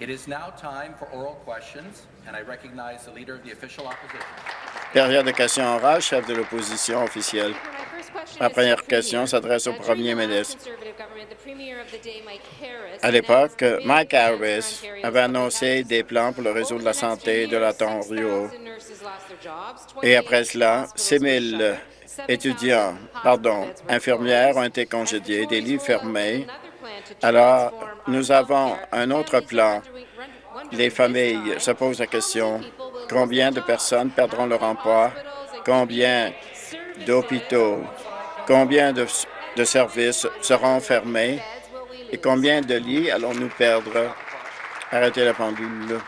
It is now time for oral questions, and I recognize the Leader of the Official Opposition. Période de questions orales, chef de l'opposition officielle. Ma première question s'adresse au premier ministre. À l'époque, Mike Harris avait annoncé des plans pour le réseau de la santé de l'Ontario. Et après cela, 6 000 étudiants, pardon, infirmières ont été congédiés, des lits fermés. Alors, nous avons un autre plan. Les familles se posent la question, combien de personnes perdront leur emploi, combien d'hôpitaux, combien de, services seront fermés? Et combien de lits allons-nous perdre? Arrêtez la pendule.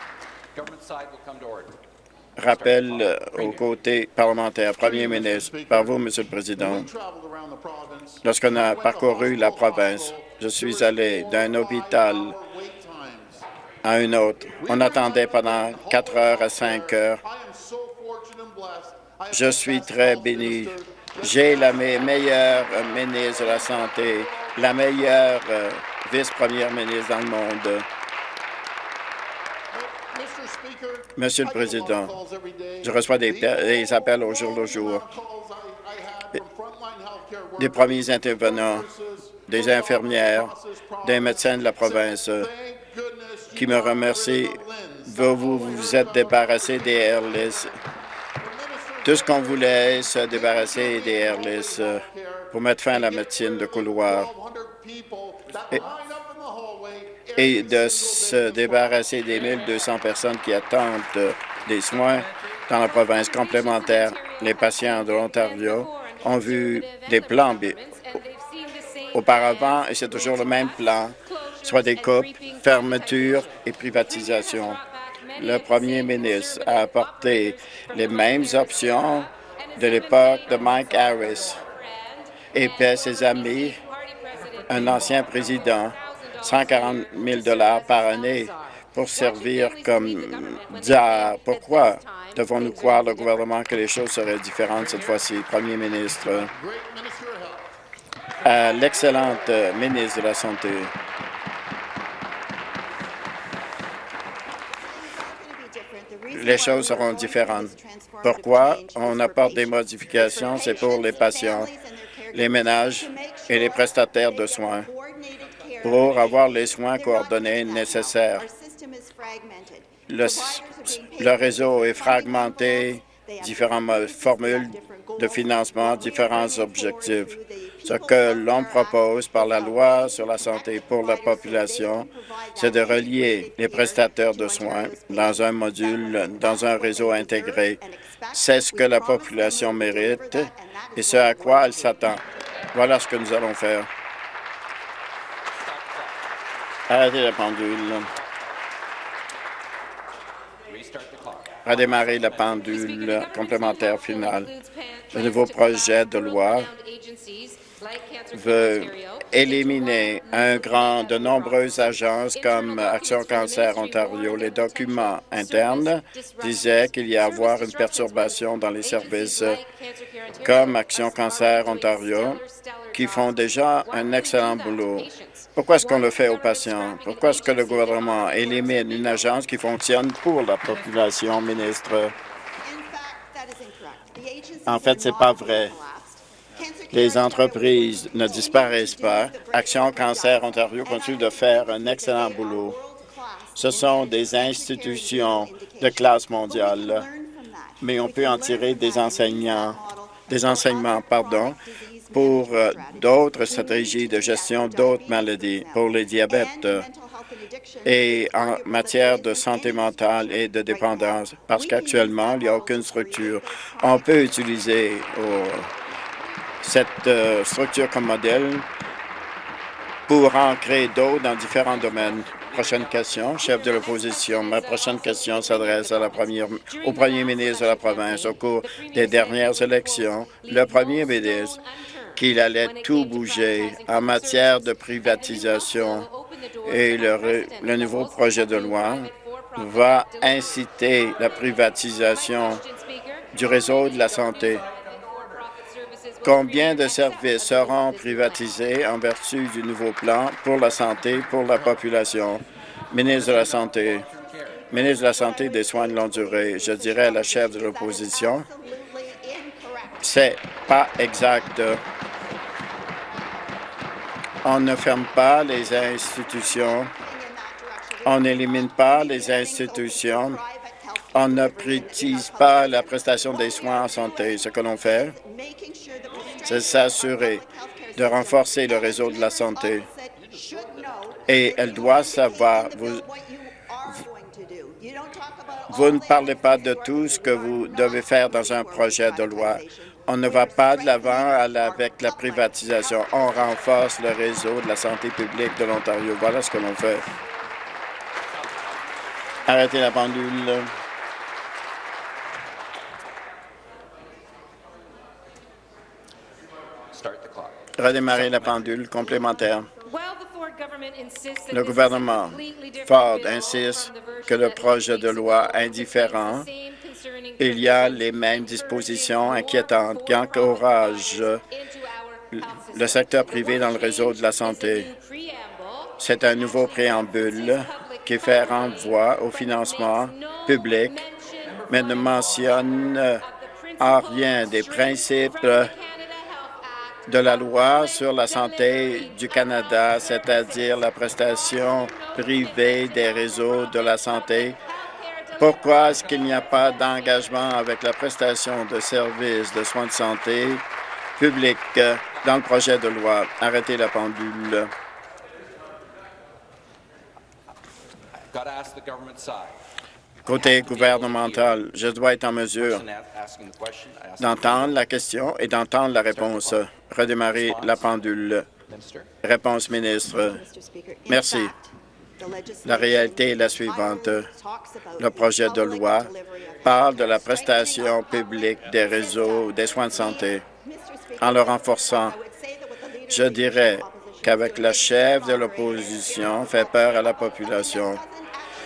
Rappel euh, au côté parlementaire. Premier ministre, par vous, Monsieur le Président, lorsqu'on a parcouru la province, je suis allé d'un hôpital à un autre. On attendait pendant 4 heures à 5 heures. Je suis très béni. J'ai la me- meilleure ministre de la Santé, la meilleure euh, vice-première ministre dans le monde. Monsieur le Président, je reçois des, appels au jour le jour des premiers intervenants, des infirmières, des médecins de la province qui me remercient. Vous vous, êtes débarrassé des Airless. Tout ce qu'on voulait, se débarrasser des Airless euh, pour mettre fin à la médecine de couloir et de se débarrasser des 1200 personnes qui attendent des soins dans la province complémentaire. Les patients de l'Ontario ont vu des plans auparavant et c'est toujours le même plan, soit des coupes, fermetures et privatisation. Le premier ministre a apporté les mêmes options de l'époque de Mike Harris et paie ses amis, un ancien président, 140 000 par année pour servir comme dia. Pourquoi devons-nous croire le gouvernement que les choses seraient différentes cette fois-ci? Premier ministre, à l'excellente ministre de la Santé. les choses seront différentes. Pourquoi on apporte des modifications? C'est pour les patients, les ménages et les prestataires de soins pour avoir les soins coordonnés nécessaires. Le, réseau est fragmenté, différentes formules de financement, différents objectifs. Ce que l'on propose par la loi sur la santé pour la population, c'est de relier les prestataires de soins dans un module, dans un réseau intégré. C'est ce que la population mérite et ce à quoi elle s'attend. Voilà ce que nous allons faire. Arrêtez la pendule. Redémarrer la pendule complémentaire finale. Le nouveau projet de loi veut éliminer un grand de nombreuses agences comme Action Cancer Ontario. Les documents internes disaient qu'il y a avoir une perturbation dans les services comme Action Cancer Ontario qui font déjà un excellent boulot. Pourquoi est-ce qu'on le fait aux patients? Pourquoi est-ce que le gouvernement élimine une agence qui fonctionne pour la population, ministre? En fait, c'est pas vrai. Les entreprises ne disparaissent pas. Action Cancer Ontario continue de faire un excellent boulot. Ce sont des institutions de classe mondiale, mais on peut en tirer des enseignants, des enseignements, pardon, pour euh, d'autres stratégies de gestion d'autres maladies, pour les diabètes euh, et en matière de santé mentale et de dépendance, parce qu'actuellement, il n'y a aucune structure. On peut utiliser cette euh, structure comme modèle pour en créer d'autres dans différents domaines. Prochaine question, chef de l'opposition. Ma prochaine question s'adresse au premier ministre de la province. Au cours des dernières élections, le premier ministre qu'il allait tout bouger en matière de privatisation et le, nouveau projet de loi va inciter la privatisation du réseau de la santé. Combien de services seront privatisés en vertu du nouveau plan pour la santé pour la population? Ministre de la Santé, ministre de la Santé et des Soins de longue durée, je dirais à la chef de l'opposition, c'est pas exact. On ne ferme pas les institutions, on n'élimine pas les institutions, on ne privatise pas la prestation des soins en santé. Ce que l'on fait, c'est s'assurer de renforcer le réseau de la santé. Et elle doit savoir, vous ne parlez pas de tout ce que vous devez faire dans un projet de loi. On ne va pas de l'avant avec la privatisation. On renforce le réseau de la santé publique de l'Ontario. Voilà ce que l'on fait. Arrêtez la pendule. Redémarrer la pendule complémentaire. Le Le gouvernement Ford insiste que le projet de loi indifférent, il y a les mêmes dispositions inquiétantes qui encouragent le secteur privé dans le réseau de la santé. C'est un nouveau préambule qui fait renvoi au financement public, mais ne mentionne en rien des principes de la loi sur la santé du Canada, c'est-à-dire la prestation privée des réseaux de la santé. Pourquoi est-ce qu'il n'y a pas d'engagement avec la prestation de services de soins de santé publics dans le projet de loi? Arrêtez la pendule. Côté gouvernemental, je dois être en mesure d'entendre la question et d'entendre la réponse. Redémarrer la pendule. Réponse ministre. Merci. La réalité est la suivante. Le projet de loi parle de la prestation publique des réseaux des soins de santé. En le renforçant, je dirais qu'avec la chef de l'opposition fait peur à la population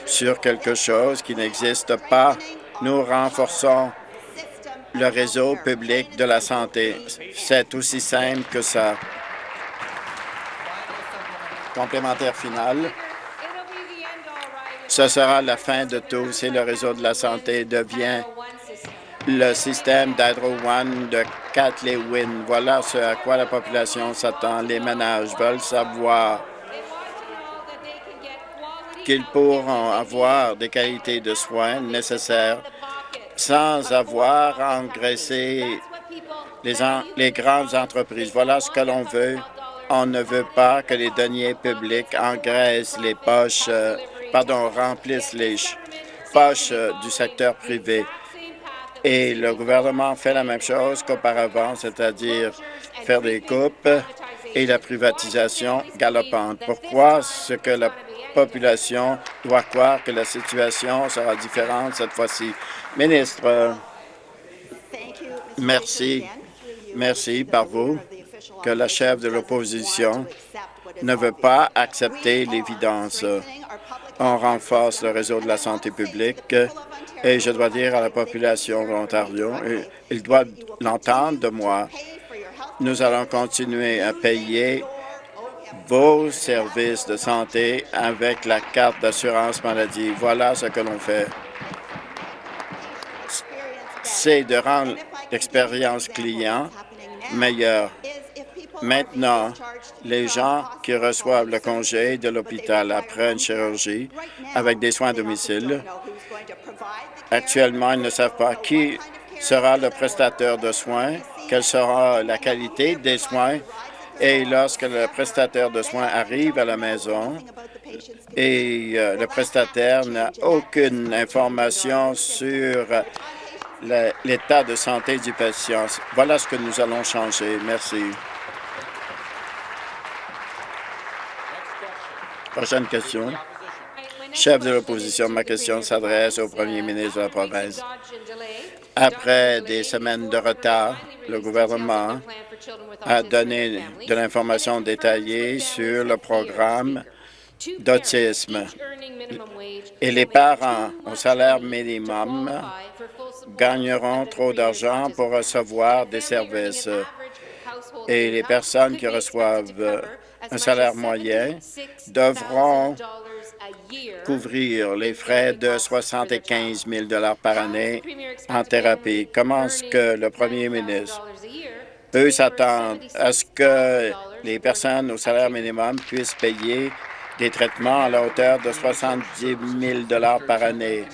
sur quelque chose qui n'existe pas. Nous renforçons le réseau public de la santé. C'est aussi simple que ça. Complémentaire final. Ce sera la fin de tout si le réseau de la santé devient le système d'Hydro One de Kathleen. Voilà ce à quoi la population s'attend. Les ménages veulent savoir qu'ils pourront avoir des qualités de soins nécessaires sans avoir à engraisser les, en- les grandes entreprises. Voilà ce que l'on veut. On ne veut pas que les deniers publics engraissent les poches, euh, pardon, remplissent les ch- poches euh, du secteur privé. Et le gouvernement fait la même chose qu'auparavant, c'est-à-dire faire des coupes et la privatisation galopante. Pourquoi? Est-ce que la population doit croire que la situation sera différente cette fois-ci? Ministre, merci, merci par vous que la chef de l'opposition ne veut pas accepter l'évidence. On renforce le réseau de la santé publique et je dois dire à la population de l'Ontario, ils doivent l'entendre de moi, nous allons continuer à payer vos services de santé avec la carte d'assurance maladie. Voilà ce que l'on fait. C'est de rendre l'expérience client meilleure. Maintenant, les gens qui reçoivent le congé de l'hôpital après une chirurgie avec des soins à domicile, actuellement, ils ne savent pas qui sera le prestataire de soins, quelle sera la qualité des soins, et lorsque le prestataire de soins arrive à la maison et euh, le prestataire n'a aucune information sur l'état de santé du patient. Voilà ce que nous allons changer. Merci. Prochaine question. Chef de l'opposition, ma question s'adresse au premier ministre de la province. Après des semaines de retard, le gouvernement a donné de l'information détaillée sur le programme d'autisme. Et les parents au salaire minimum gagneront trop d'argent pour recevoir des services. Et les personnes qui reçoivent un salaire moyen devront couvrir les frais de 75 000 par année en thérapie. Comment est-ce que le premier ministre peut s'attendre à ce que les personnes au salaire minimum puissent payer des traitements à la hauteur de 70 000 par année?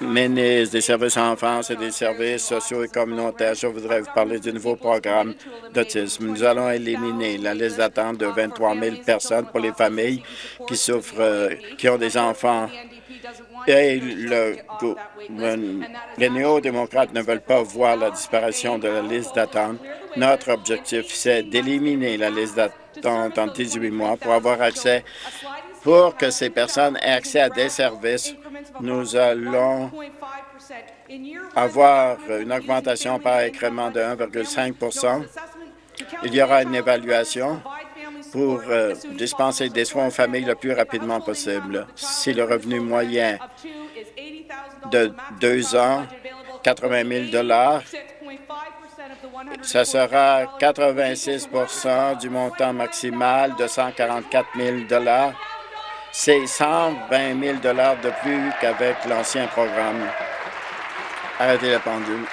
Ministre des Services à l'enfance et des services sociaux et communautaires, je voudrais vous parler du nouveau programme d'autisme. Nous allons éliminer la liste d'attente de 23 000 personnes pour les familles qui souffrent, euh, qui ont des enfants. Et le, les néo-démocrates ne veulent pas voir la disparition de la liste d'attente. Notre objectif, c'est d'éliminer la liste d'attente en 18 mois pour avoir accès pour que ces personnes aient accès à des services, nous allons avoir une augmentation par incrément de 1,5% Il y aura une évaluation pour euh, dispenser des soins aux familles le plus rapidement possible. Si le revenu moyen de deux ans, 80 000 ce sera 86% du montant maximal de 144 000 c'est 120 000 de plus qu'avec l'ancien programme. Arrêtez la pendule.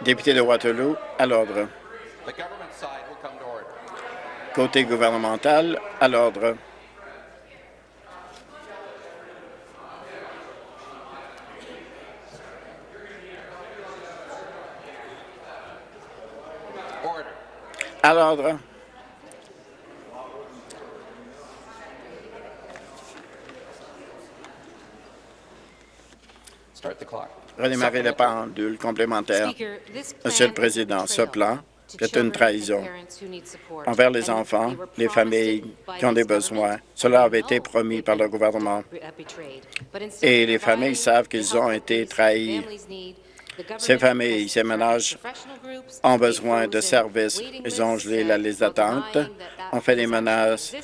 Député de Waterloo, à l'ordre. Côté gouvernemental, à l'ordre. À l'ordre. Redémarrer la pendule complémentaire. Monsieur le Président, ce plan est une trahison envers les enfants, les familles qui ont des besoins. Cela avait été promis par le gouvernement. Et les familles savent qu'ils ont été trahis. Ces familles, ces ménages ont besoin de services. Ils ont gelé la liste d'attente, ont fait des menaces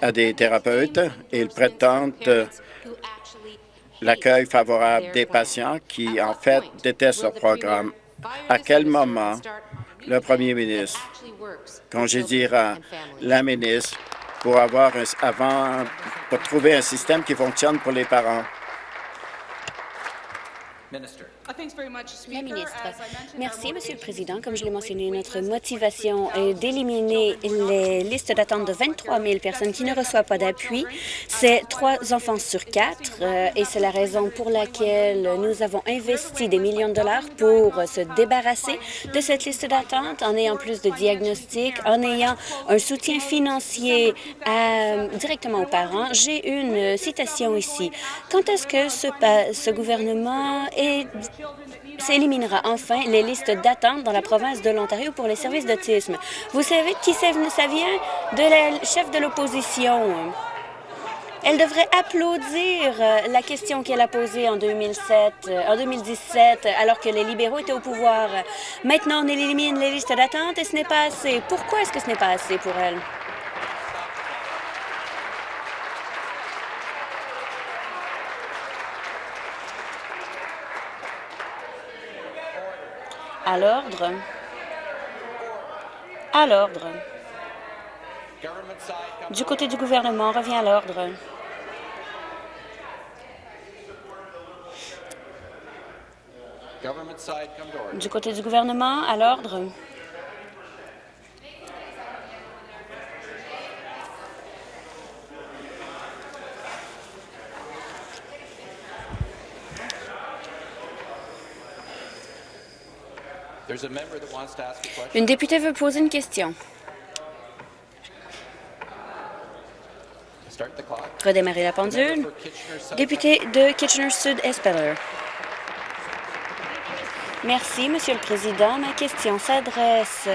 à des thérapeutes et ils prétendent l'accueil favorable des patients qui, en fait, détestent le programme. À quel moment le premier ministre congédiera la ministre pour avoir un, avant pour trouver un système qui fonctionne pour les parents? La ministre. Merci, Monsieur le Président. Comme je l'ai mentionné, notre motivation est d'éliminer les listes d'attente de 23 000 personnes qui ne reçoivent pas d'appui. C'est trois enfants sur quatre euh, et c'est la raison pour laquelle nous avons investi des millions de dollars pour se débarrasser de cette liste d'attente en ayant plus de diagnostics, en ayant un soutien financier à, directement aux parents. J'ai une citation ici. Quand est-ce que ce, ce gouvernement est s'éliminera enfin les listes d'attente dans la province de l'Ontario pour les services d'autisme. Vous savez qui ça vient? De la chef de l'opposition. Elle devrait applaudir euh, la question qu'elle a posée en 2007, euh, en 2017, alors que les libéraux étaient au pouvoir. Maintenant, on élimine les listes d'attente et ce n'est pas assez. Pourquoi est-ce que ce n'est pas assez pour elle? À l'ordre. À l'ordre. Du côté du gouvernement, revient à l'ordre. Du côté du gouvernement, à l'ordre. Une députée veut poser une question. Redémarrer la pendule. Député de Kitchener-Sud-Espeller. Merci, Monsieur le Président. Ma question s'adresse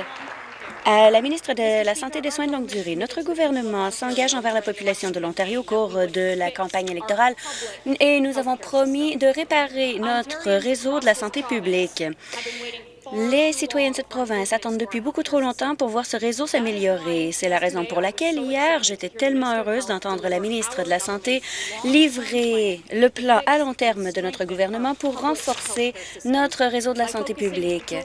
à la ministre de la Santé et des Soins de longue durée. Notre gouvernement s'engage envers la population de l'Ontario au cours de la campagne électorale et nous avons promis de réparer notre réseau de la santé publique. Les citoyens de cette province attendent depuis beaucoup trop longtemps pour voir ce réseau s'améliorer. C'est la raison pour laquelle hier, j'étais tellement heureuse d'entendre la ministre de la Santé livrer le plan à long terme de notre gouvernement pour renforcer notre réseau de la santé publique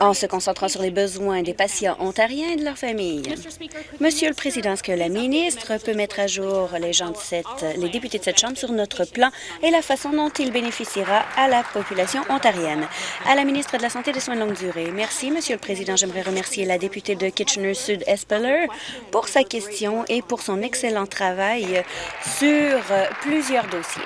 en se concentrant sur les besoins des patients ontariens et de leurs familles. Monsieur le Président, est-ce que la ministre peut mettre à jour les les députés de cette Chambre sur notre plan et la façon dont il bénéficiera à la population ontarienne? À la ministre de la Santé et des Soins de longue durée. Merci, Monsieur le Président. J'aimerais remercier la députée de Kitchener-Sud-Espeller pour sa question et pour son excellent travail sur plusieurs dossiers.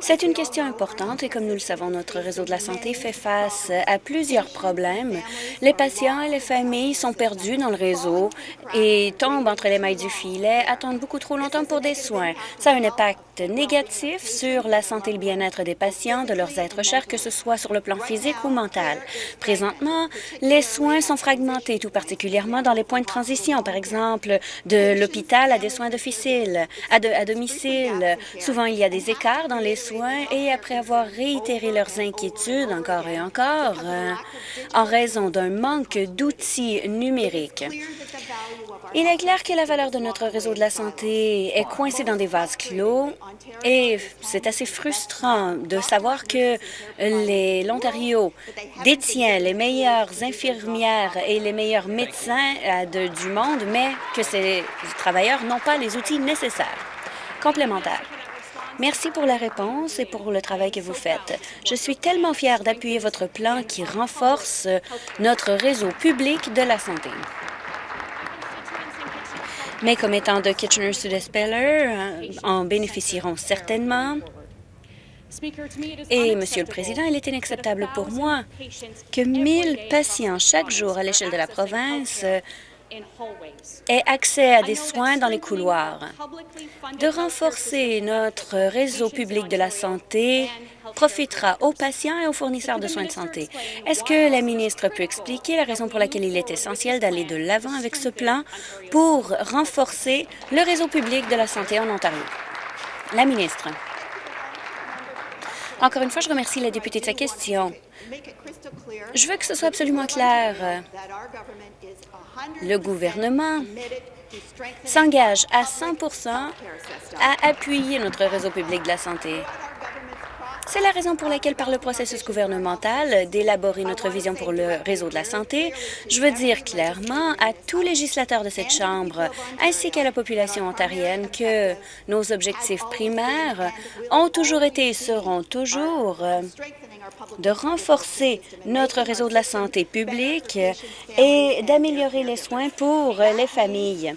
C'est une question importante et comme nous le savons, notre réseau de la santé fait face à plusieurs problèmes. Les patients et les familles sont perdus dans le réseau et tombent entre les mailles du filet, attendent beaucoup trop longtemps pour des soins. Ça a un impact négatif sur la santé et le bien-être des patients, de leurs êtres chers, que ce soit sur le plan physique ou mental. Présentement, les soins sont fragmentés, tout particulièrement dans les points de transition, par exemple de l'hôpital à des soins domicile, à, de, domicile. Souvent, il y a des écarts dans les soins et après avoir réitéré leurs inquiétudes encore et encore euh, en raison d'un manque d'outils numériques. Il est clair que la valeur de notre réseau de la santé est coincée dans des vases clos et c'est assez frustrant de savoir que l'Ontario détient les meilleures infirmières et les meilleurs médecins euh, du monde, mais que ces travailleurs n'ont pas les outils nécessaires complémentaires. Merci pour la réponse et pour le travail que vous faites. Je suis tellement fière d'appuyer votre plan qui renforce notre réseau public de la santé. Mes commettants de Kitchener-Sud-Espeller euh, en bénéficieront certainement. Et, Monsieur le Président, il est inacceptable pour moi que 1000 patients chaque jour à l'échelle de la province aient accès à des soins dans les couloirs, de renforcer notre réseau public de la santé profitera aux patients et aux fournisseurs de soins de santé. Est-ce que la ministre peut expliquer la raison pour laquelle il est essentiel d'aller de l'avant avec ce plan pour renforcer le réseau public de la santé en Ontario? La ministre. Encore une fois, je remercie la députée de sa question. Je veux que ce soit absolument clair. Le gouvernement s'engage à 100% à appuyer notre réseau public de la santé. C'est la raison pour laquelle, par le processus gouvernemental d'élaborer notre vision pour le réseau de la santé, je veux dire clairement à tous législateurs de cette Chambre ainsi qu'à la population ontarienne que nos objectifs primaires ont toujours été et seront toujours de renforcer notre réseau de la santé publique et d'améliorer les soins pour les familles.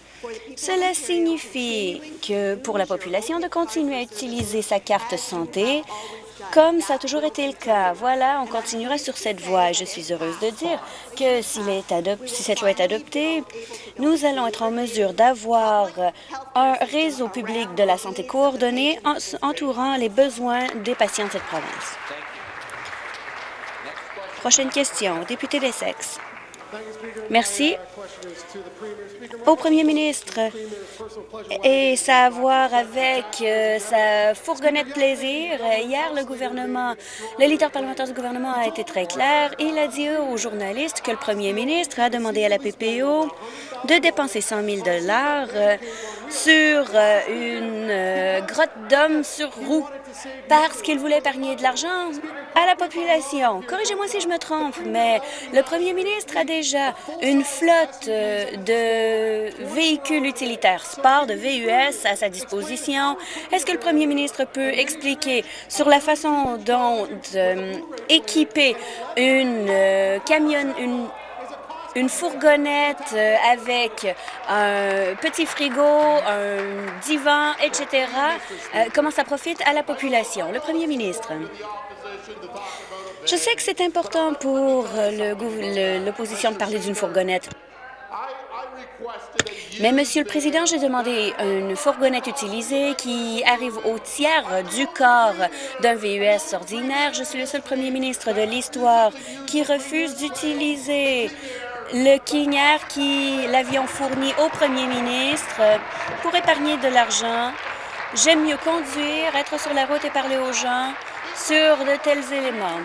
Cela signifie que pour la population de continuer à utiliser sa carte santé comme ça a toujours été le cas. Voilà, on continuera sur cette voie. Je suis heureuse de dire que si cette loi est adoptée, nous allons être en mesure d'avoir un réseau public de la santé coordonné entourant les besoins des patients de cette province. Prochaine question, député d'Essex. Merci. Au premier ministre, et ça à voir avec euh, sa fourgonnette plaisir. Hier, le gouvernement, le leader parlementaire du gouvernement a été très clair. Il a dit aux journalistes que le premier ministre a demandé à la PPO de dépenser 100 000 euh, sur euh, une grotte d'hommes sur roue parce qu'il voulait épargner de l'argent à la population. Corrigez-moi si je me trompe, mais le premier ministre a déjà une flotte de véhicules utilitaires sport, de VUS à sa disposition. Est-ce que le premier ministre peut expliquer sur la façon dont euh, équiper une euh, camion, une une fourgonnette euh, avec un petit frigo, un divan, etc., comment ça profite à la population? Le premier ministre. Je sais que c'est important pour l'opposition de parler d'une fourgonnette. Mais, Monsieur le Président, j'ai demandé une fourgonnette utilisée qui arrive au tiers du corps d'un VUS ordinaire. Je suis le seul premier ministre de l'histoire qui refuse d'utiliser le King qui l'avion fourni au premier ministre pour épargner de l'argent J'aime mieux conduire, être sur la route et parler aux gens sur de tels éléments.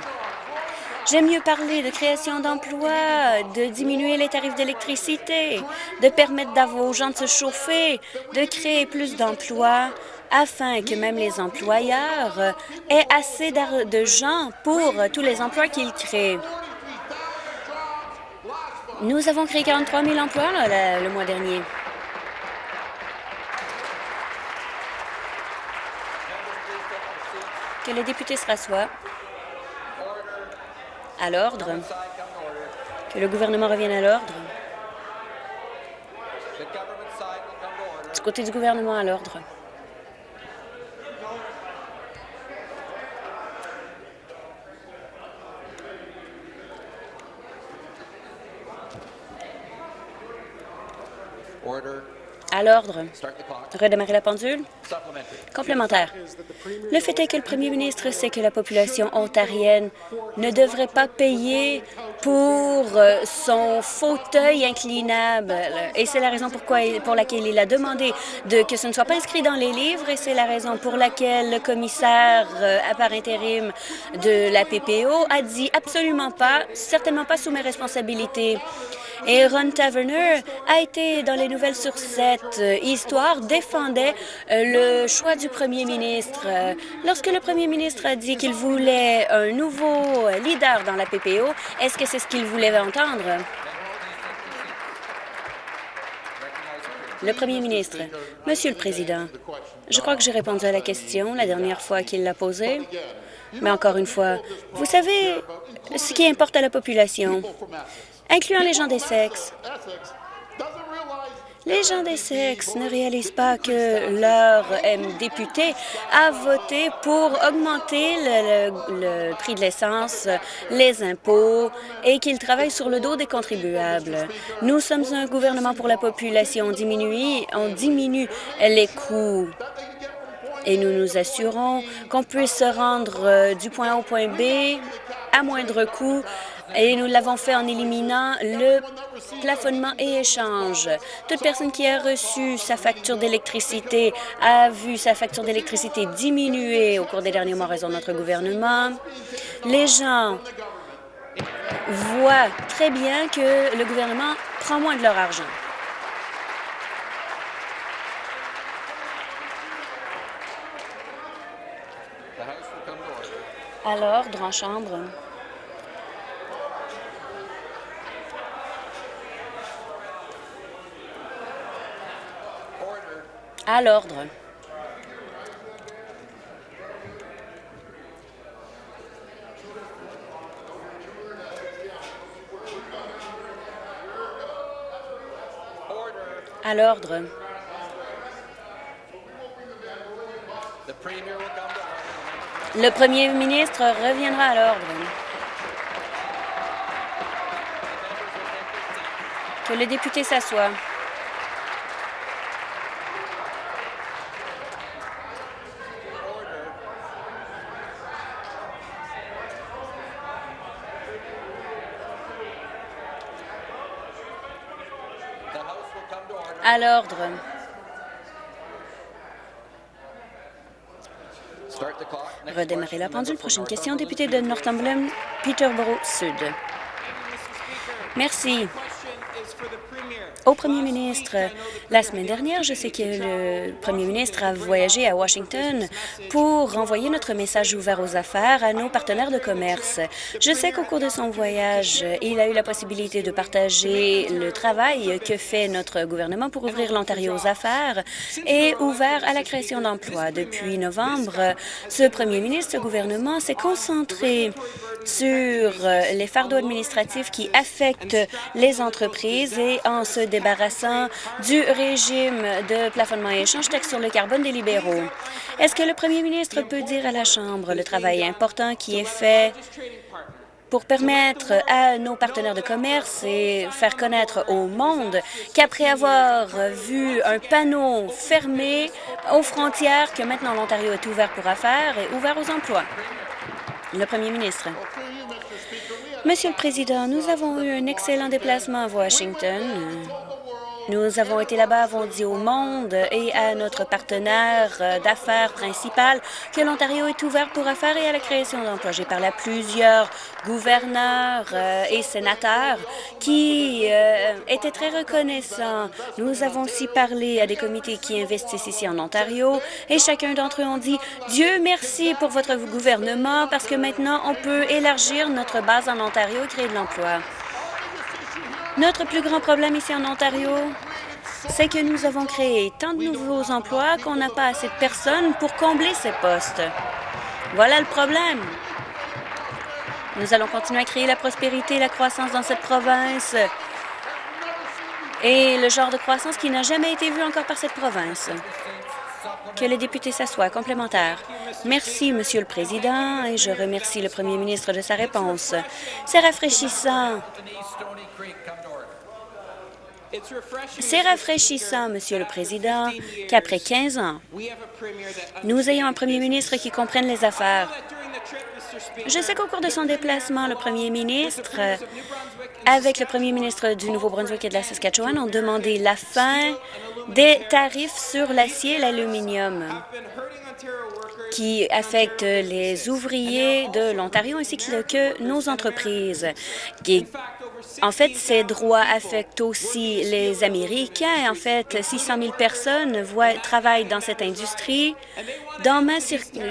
J'aime mieux parler de création d'emplois, de diminuer les tarifs d'électricité, de permettre aux gens de se chauffer, de créer plus d'emplois afin que même les employeurs aient assez de gens pour tous les emplois qu'ils créent. Nous avons créé 43 000 emplois le mois dernier. Que le député se rassoie. À l'ordre. Que le gouvernement revienne à l'ordre. Du côté du gouvernement, à l'ordre. À l'ordre. Redémarrer la pendule. Complémentaire. Le fait est que le premier ministre sait que la population ontarienne ne devrait pas payer pour euh, son fauteuil inclinable. Et c'est la raison pourquoi, pour laquelle il a demandé de, que ce ne soit pas inscrit dans les livres et c'est la raison pour laquelle le commissaire euh, à part intérim de la PPO a dit absolument pas, certainement pas sous mes responsabilités. Et Ron Taverner a été dans les nouvelles sur cette euh, histoire, défendait euh, le choix du premier ministre. Euh, lorsque le premier ministre a dit qu'il voulait un nouveau leader dans la PPO, est-ce que c'est ce qu'il voulait entendre? Le premier ministre. Monsieur le Président, je crois que j'ai répondu à la question la dernière fois qu'il l'a posée. Mais encore une fois, vous savez ce qui importe à la population incluant les gens des sexes. Les gens des sexes ne réalisent pas que leur député a voté pour augmenter le, prix de l'essence, les impôts et qu'il travaille sur le dos des contribuables. Nous sommes un gouvernement pour la population. On diminue, on diminue les coûts et nous nous assurons qu'on puisse se rendre euh, du point A au point B à moindre coût et nous l'avons fait en éliminant le plafonnement et échange. Toute personne qui a reçu sa facture d'électricité a vu sa facture d'électricité diminuer au cours des derniers mois en raison de notre gouvernement. Les gens voient très bien que le gouvernement prend moins de leur argent. À l'ordre en chambre. À l'ordre. À l'ordre. Le premier ministre reviendra à l'ordre. Que le député s'assoie. À l'ordre. Redémarrer la pendule. Prochaine question, député de Northumberland, Peterborough Sud. Merci. Au premier ministre, la semaine dernière, je sais que le premier ministre a voyagé à Washington pour renvoyer notre message ouvert aux affaires à nos partenaires de commerce. Je sais qu'au cours de son voyage, il a eu la possibilité de partager le travail que fait notre gouvernement pour ouvrir l'Ontario aux affaires et ouvert à la création d'emplois. Depuis novembre, ce premier ministre, ce gouvernement s'est concentré sur les fardeaux administratifs qui affectent les entreprises et en se débarrassant du régime de plafonnement et échange texte sur le carbone des libéraux. Est-ce que le premier ministre peut dire à la Chambre le travail important qui est fait pour permettre à nos partenaires de commerce et faire connaître au monde qu'après avoir vu un panneau fermé aux frontières, que maintenant l'Ontario est ouvert pour affaires et ouvert aux emplois? Le premier ministre. Monsieur le Président, nous avons eu un excellent déplacement à Washington. Nous avons été là-bas, avons dit au monde et à notre partenaire euh, d'affaires principal que l'Ontario est ouvert pour affaires et à la création d'emplois. J'ai parlé à plusieurs gouverneurs euh, et sénateurs qui euh, étaient très reconnaissants. Nous avons aussi parlé à des comités qui investissent ici en Ontario et chacun d'entre eux ont dit « Dieu merci pour votre gouvernement parce que maintenant on peut élargir notre base en Ontario et créer de l'emploi. » Notre plus grand problème ici en Ontario, c'est que nous avons créé tant de nouveaux emplois qu'on n'a pas assez de personnes pour combler ces postes. Voilà le problème. Nous allons continuer à créer la prospérité et la croissance dans cette province et le genre de croissance qui n'a jamais été vu encore par cette province. Que les députés s'assoient. Complémentaire. Merci, Monsieur le Président, et je remercie le Premier ministre de sa réponse. C'est rafraîchissant c'est rafraîchissant, Monsieur le Président, qu'après 15 ans, nous ayons un premier ministre qui comprenne les affaires. Je sais qu'au cours de son déplacement, le premier ministre, avec le premier ministre du Nouveau-Brunswick et de la Saskatchewan, ont demandé la fin des tarifs sur l'acier et l'aluminium qui affectent les ouvriers de l'Ontario ainsi que nos entreprises. En fait, ces droits affectent aussi les Américains. En fait, 600 000 personnes travaillent dans cette industrie, dans ma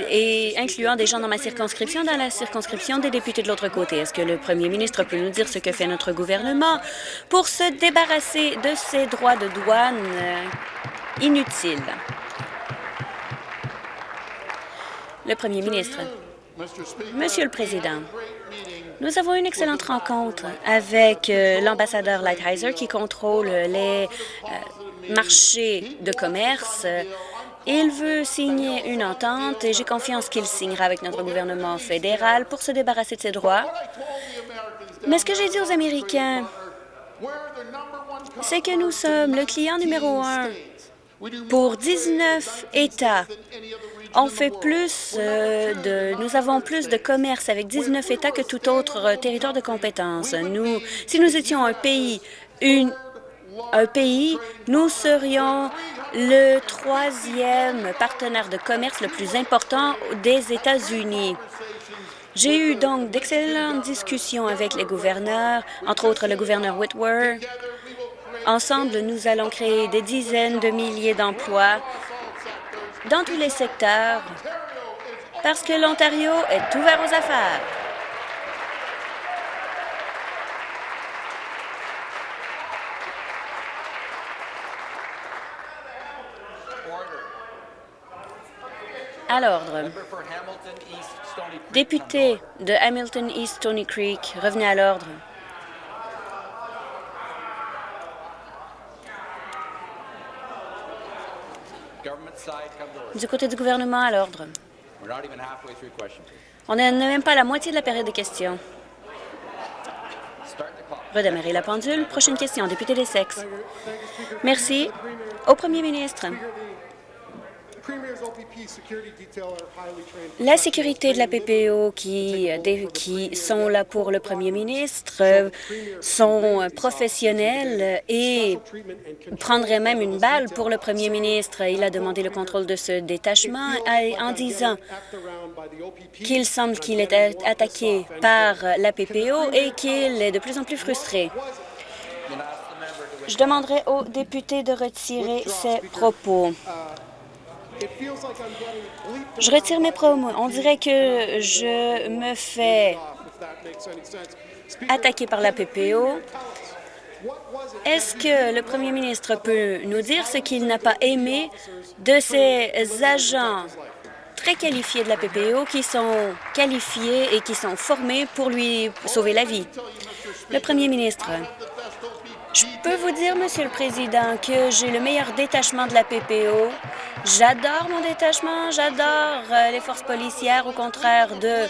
et incluant des gens dans ma circonscription, dans la circonscription des députés de l'autre côté. Est-ce que le premier ministre peut nous dire ce que fait notre gouvernement pour se débarrasser de ces droits de douane euh, inutiles? Le premier ministre. Monsieur le Président, nous avons une excellente rencontre avec euh, l'ambassadeur Lighthizer qui contrôle les euh, marchés de commerce. Il veut signer une entente et j'ai confiance qu'il signera avec notre gouvernement fédéral pour se débarrasser de ses droits. Mais ce que j'ai dit aux Américains, c'est que nous sommes le client numéro un pour 19 États on fait plus euh, de... Nous avons plus de commerce avec 19 États que tout autre euh, territoire de compétence. Nous, si nous étions un pays, un pays, nous serions le troisième partenaire de commerce le plus important des États-Unis. J'ai eu donc d'excellentes discussions avec les gouverneurs, entre autres le gouverneur Whitworth. Ensemble, nous allons créer des dizaines de milliers d'emplois dans tous les secteurs parce que l'Ontario est ouvert aux affaires. À l'ordre. Député de Hamilton East Stony Creek, revenez à l'ordre. Du côté du gouvernement, à l'ordre. On n'est même pas à la moitié de la période de questions. Redémarrer la pendule. Prochaine question, député des sexes. Merci. Au premier ministre. La sécurité de la PPO qui, qui sont là pour le premier ministre sont professionnels et prendraient même une balle pour le premier ministre. Il a demandé le contrôle de ce détachement en disant qu'il semble qu'il est attaqué par la PPO et qu'il est de plus en plus frustré. Je demanderai aux députés de retirer ces propos. Je retire mes promos. On dirait que je me fais attaquer par la PPO. Est-ce que le premier ministre peut nous dire ce qu'il n'a pas aimé de ces agents très qualifiés de la PPO qui sont qualifiés et qui sont formés pour lui sauver la vie? Le premier ministre, je peux vous dire, Monsieur le Président, que j'ai le meilleur détachement de la PPO. J'adore mon détachement, j'adore euh, les forces policières, au contraire de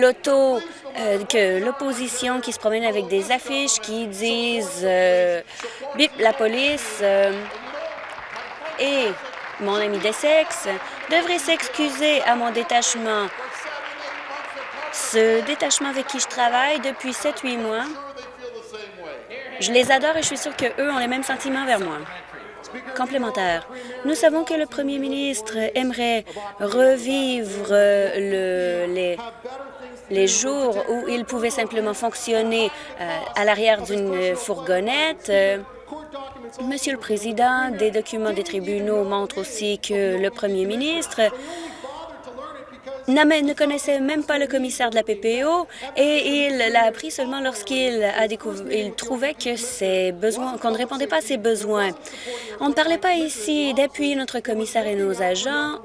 l'auto, euh, que l'opposition qui se promène avec des affiches qui disent euh, bip la police et mon ami Dessex devrait s'excuser à mon détachement. Ce détachement avec qui je travaille depuis 7-8 mois Je les adore et je suis sûre qu'eux ont les mêmes sentiments vers moi. Complémentaire. Nous savons que le premier ministre aimerait revivre le, les, jours où il pouvait simplement fonctionner euh, à l'arrière d'une fourgonnette. Monsieur le Président, des documents des tribunaux montrent aussi que le premier ministre ne connaissait même pas le commissaire de la PPO et il l'a appris seulement lorsqu'il a découvert, il trouvait que besoins, qu'on ne répondait pas à ses besoins. On ne parlait pas ici d'appuyer notre commissaire et nos agents.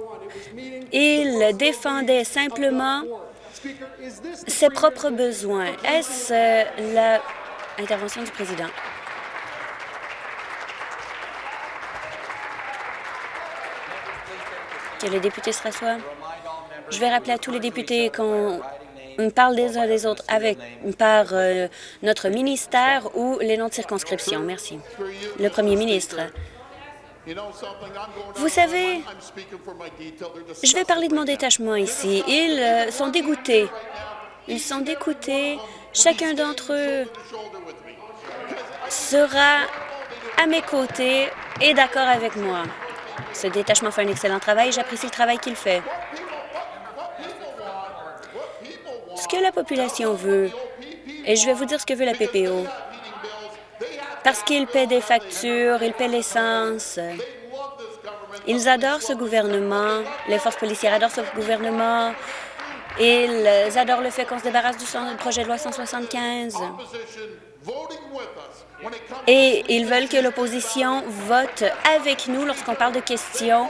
Il défendait simplement ses propres besoins. Est-ce la intervention du président? Que les députés se rassoient. Je vais rappeler à tous les députés qu'on parle des uns des autres par euh, notre ministère ou les noms de circonscription. Merci. Le premier ministre. Vous savez, je vais parler de mon détachement ici. Ils euh, sont dégoûtés. Ils sont dégoûtés. Chacun d'entre eux sera à mes côtés et d'accord avec moi. Ce détachement fait un excellent travail j'apprécie le travail qu'il fait. Ce que la population veut, et je vais vous dire ce que veut la PPO, parce qu'ils paient des factures, ils paient l'essence. Ils adorent ce gouvernement, les forces policières adorent ce gouvernement, ils adorent le fait qu'on se débarrasse du projet de loi 175. Et ils veulent que l'opposition vote avec nous lorsqu'on parle de questions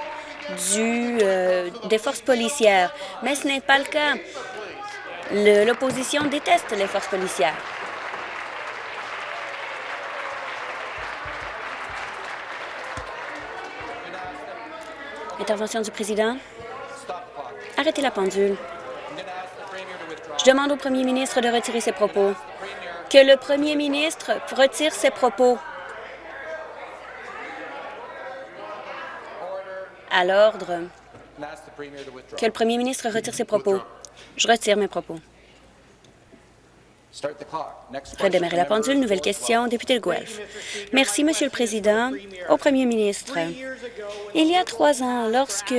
euh, des forces policières. Mais ce n'est pas le cas. L'opposition déteste les forces policières. Intervention du président. Arrêtez la pendule. Je demande au premier ministre de retirer ses propos. Que le premier ministre retire ses propos. À l'ordre. Que le premier ministre retire ses propos. Je retire mes propos. Redémarrer la pendule. Nouvelle question. Député de Guelph. Merci, Monsieur le Président. Au premier ministre, il y a trois ans, lorsque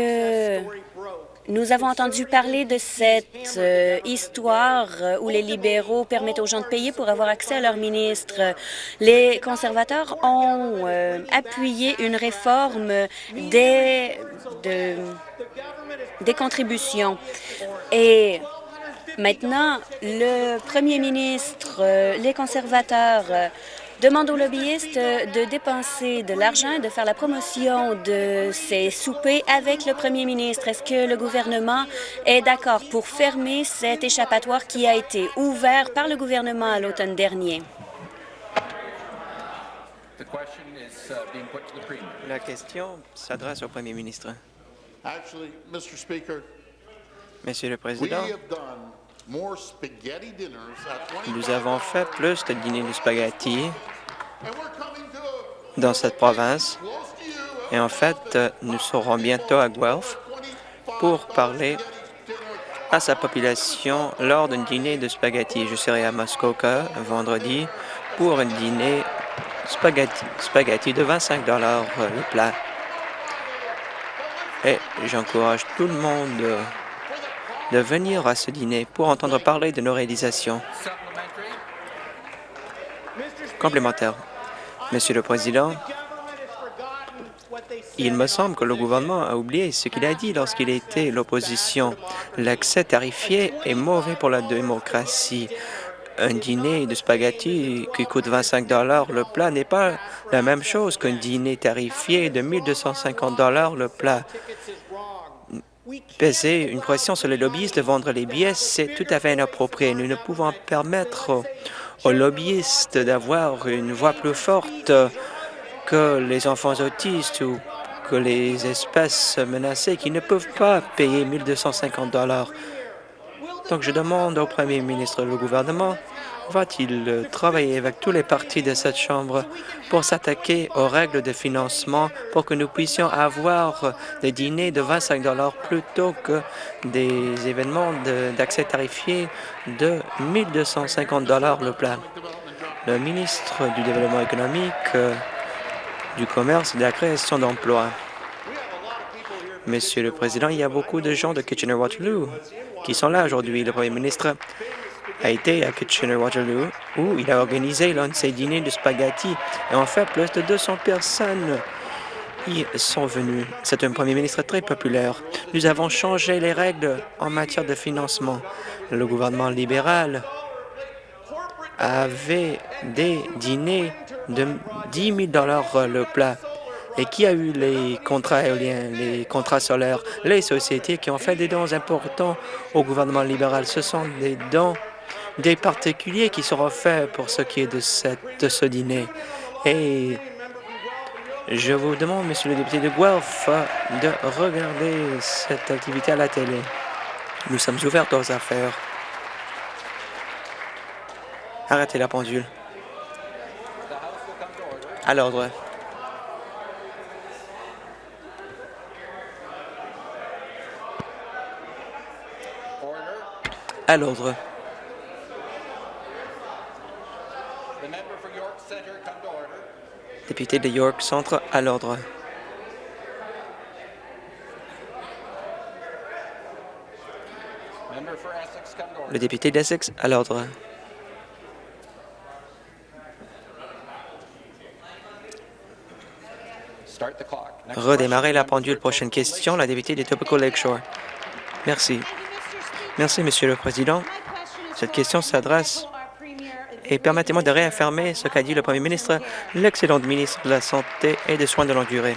nous avons entendu parler de cette euh, histoire où les libéraux permettent aux gens de payer pour avoir accès à leur ministre. Les conservateurs ont euh, appuyé une réforme des, des contributions. Et maintenant, le premier ministre, euh, les conservateurs demande aux lobbyistes de dépenser de l'argent et de faire la promotion de ces soupers avec le premier ministre. Est-ce que le gouvernement est d'accord pour fermer cet échappatoire qui a été ouvert par le gouvernement à l'automne dernier? La question s'adresse au premier ministre. Monsieur le Président, nous avons fait plus de dîners de spaghetti dans cette province. Et en fait, nous serons bientôt à Guelph pour parler à sa population lors d'un dîner de spaghetti. Je serai à Muskoka vendredi pour un dîner spaghetti, spaghetti de 25 le plat. Et j'encourage tout le monde de venir à ce dîner pour entendre parler de nos réalisations. Complémentaire. Monsieur le Président, il me semble que le gouvernement a oublié ce qu'il a dit lorsqu'il était l'opposition. L'accès tarifié est mauvais pour la démocratie. Un dîner de spaghetti qui coûte 25 le plat n'est pas la même chose qu'un dîner tarifié de 1250 le plat peser une pression sur les lobbyistes de vendre les billets, c'est tout à fait inapproprié. Nous ne pouvons permettre aux lobbyistes d'avoir une voix plus forte que les enfants autistes ou que les espèces menacées qui ne peuvent pas payer 1250 dollars. Donc, je demande au premier ministre, le gouvernement, va-t-il travailler avec tous les partis de cette Chambre pour s'attaquer aux règles de financement pour que nous puissions avoir des dîners de 25 plutôt que des événements d'accès tarifié de 1250 le plat? le ministre du Développement économique, euh, du Commerce et de la création d'emplois. Monsieur le Président, il y a beaucoup de gens de Kitchener-Waterloo qui sont là aujourd'hui. Le Premier ministre a été à Kitchener-Waterloo où il a organisé l'un de ses dîners de spaghetti. Et en fait, plus de 200 personnes y sont venues. C'est un Premier ministre très populaire. Nous avons changé les règles en matière de financement. Le gouvernement libéral avait des dîners de 10 000 le plat. Et qui a eu les contrats éoliens, les contrats solaires? Les sociétés qui ont fait des dons importants au gouvernement libéral. Ce sont des dons des particuliers qui seront faits pour ce qui est de, cette, ce dîner. Et je vous demande, Monsieur le député de Guelph, de regarder cette activité à la télé. Nous sommes ouverts aux affaires. Arrêtez la pendule. À l'ordre. À l'ordre. Député de York Centre, à l'ordre. Le député d'Essex, à l'ordre. Redémarrer la pendule. Prochaine question, la députée de Topical Lakeshore. Merci. Merci, Monsieur le Président. Cette question s'adresse et permettez-moi de réaffirmer ce qu'a dit le Premier ministre, l'excellent ministre de la Santé et des Soins de longue durée.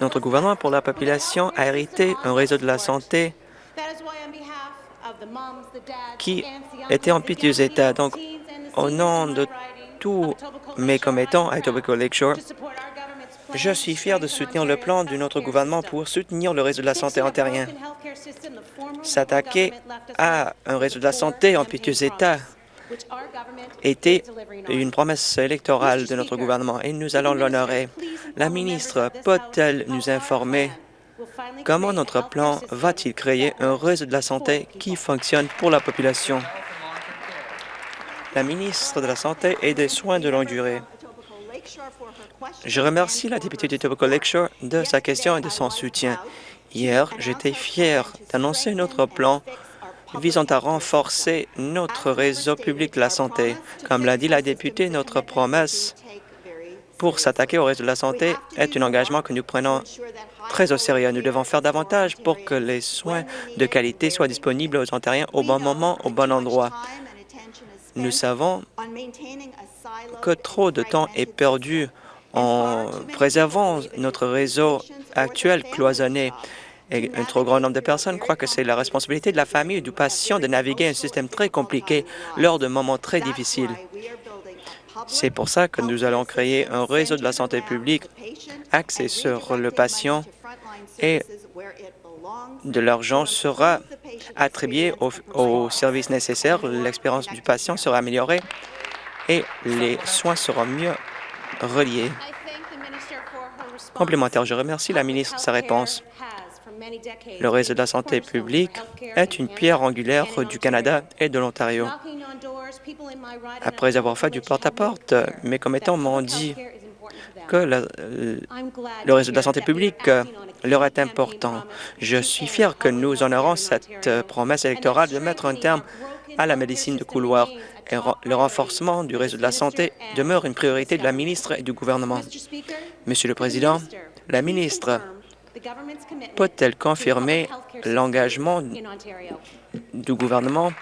Notre gouvernement pour la population a hérité un réseau de la santé qui était en piteux état. Donc, au nom de tous mes commettants à Etobicoke Lakeshore, je suis fier de soutenir le plan de notre gouvernement pour soutenir le réseau de la santé ontarien. S'attaquer à un réseau de la santé en piteux état était une promesse électorale de notre gouvernement et nous allons l'honorer. La ministre peut-elle nous informer comment notre plan va-t-il créer un réseau de la santé qui fonctionne pour la population? La ministre de la Santé et des Soins de longue durée. Je remercie la députée de Tobacco Lakeshore de sa question et de son soutien. Hier, j'étais fier d'annoncer notre plan visant à renforcer notre réseau public de la santé. Comme l'a dit la députée, notre promesse pour s'attaquer au réseau de la santé est un engagement que nous prenons très au sérieux. Nous devons faire davantage pour que les soins de qualité soient disponibles aux Ontariens au bon moment, au bon endroit. Nous savons que trop de temps est perdu en préservant notre réseau actuel cloisonné. Et un trop grand nombre de personnes croient que c'est la responsabilité de la famille ou du patient de naviguer un système très compliqué lors de moments très difficiles. C'est pour ça que nous allons créer un réseau de la santé publique axé sur le patient et de l'argent sera attribué aux, services nécessaires, l'expérience du patient sera améliorée et les soins seront mieux reliés. Complémentaire, je remercie la ministre de sa réponse. Le réseau de la santé publique est une pierre angulaire du Canada et de l'Ontario. Après avoir fait du porte-à-porte, mes commettants m'ont dit que le, réseau de la santé publique leur est important. Je suis fier que nous honorons cette promesse électorale de mettre un terme à la médecine de couloir. Et le renforcement du réseau de la santé demeure une priorité de la ministre et du gouvernement. Monsieur le Président, la ministre peut-elle confirmer l'engagement du gouvernement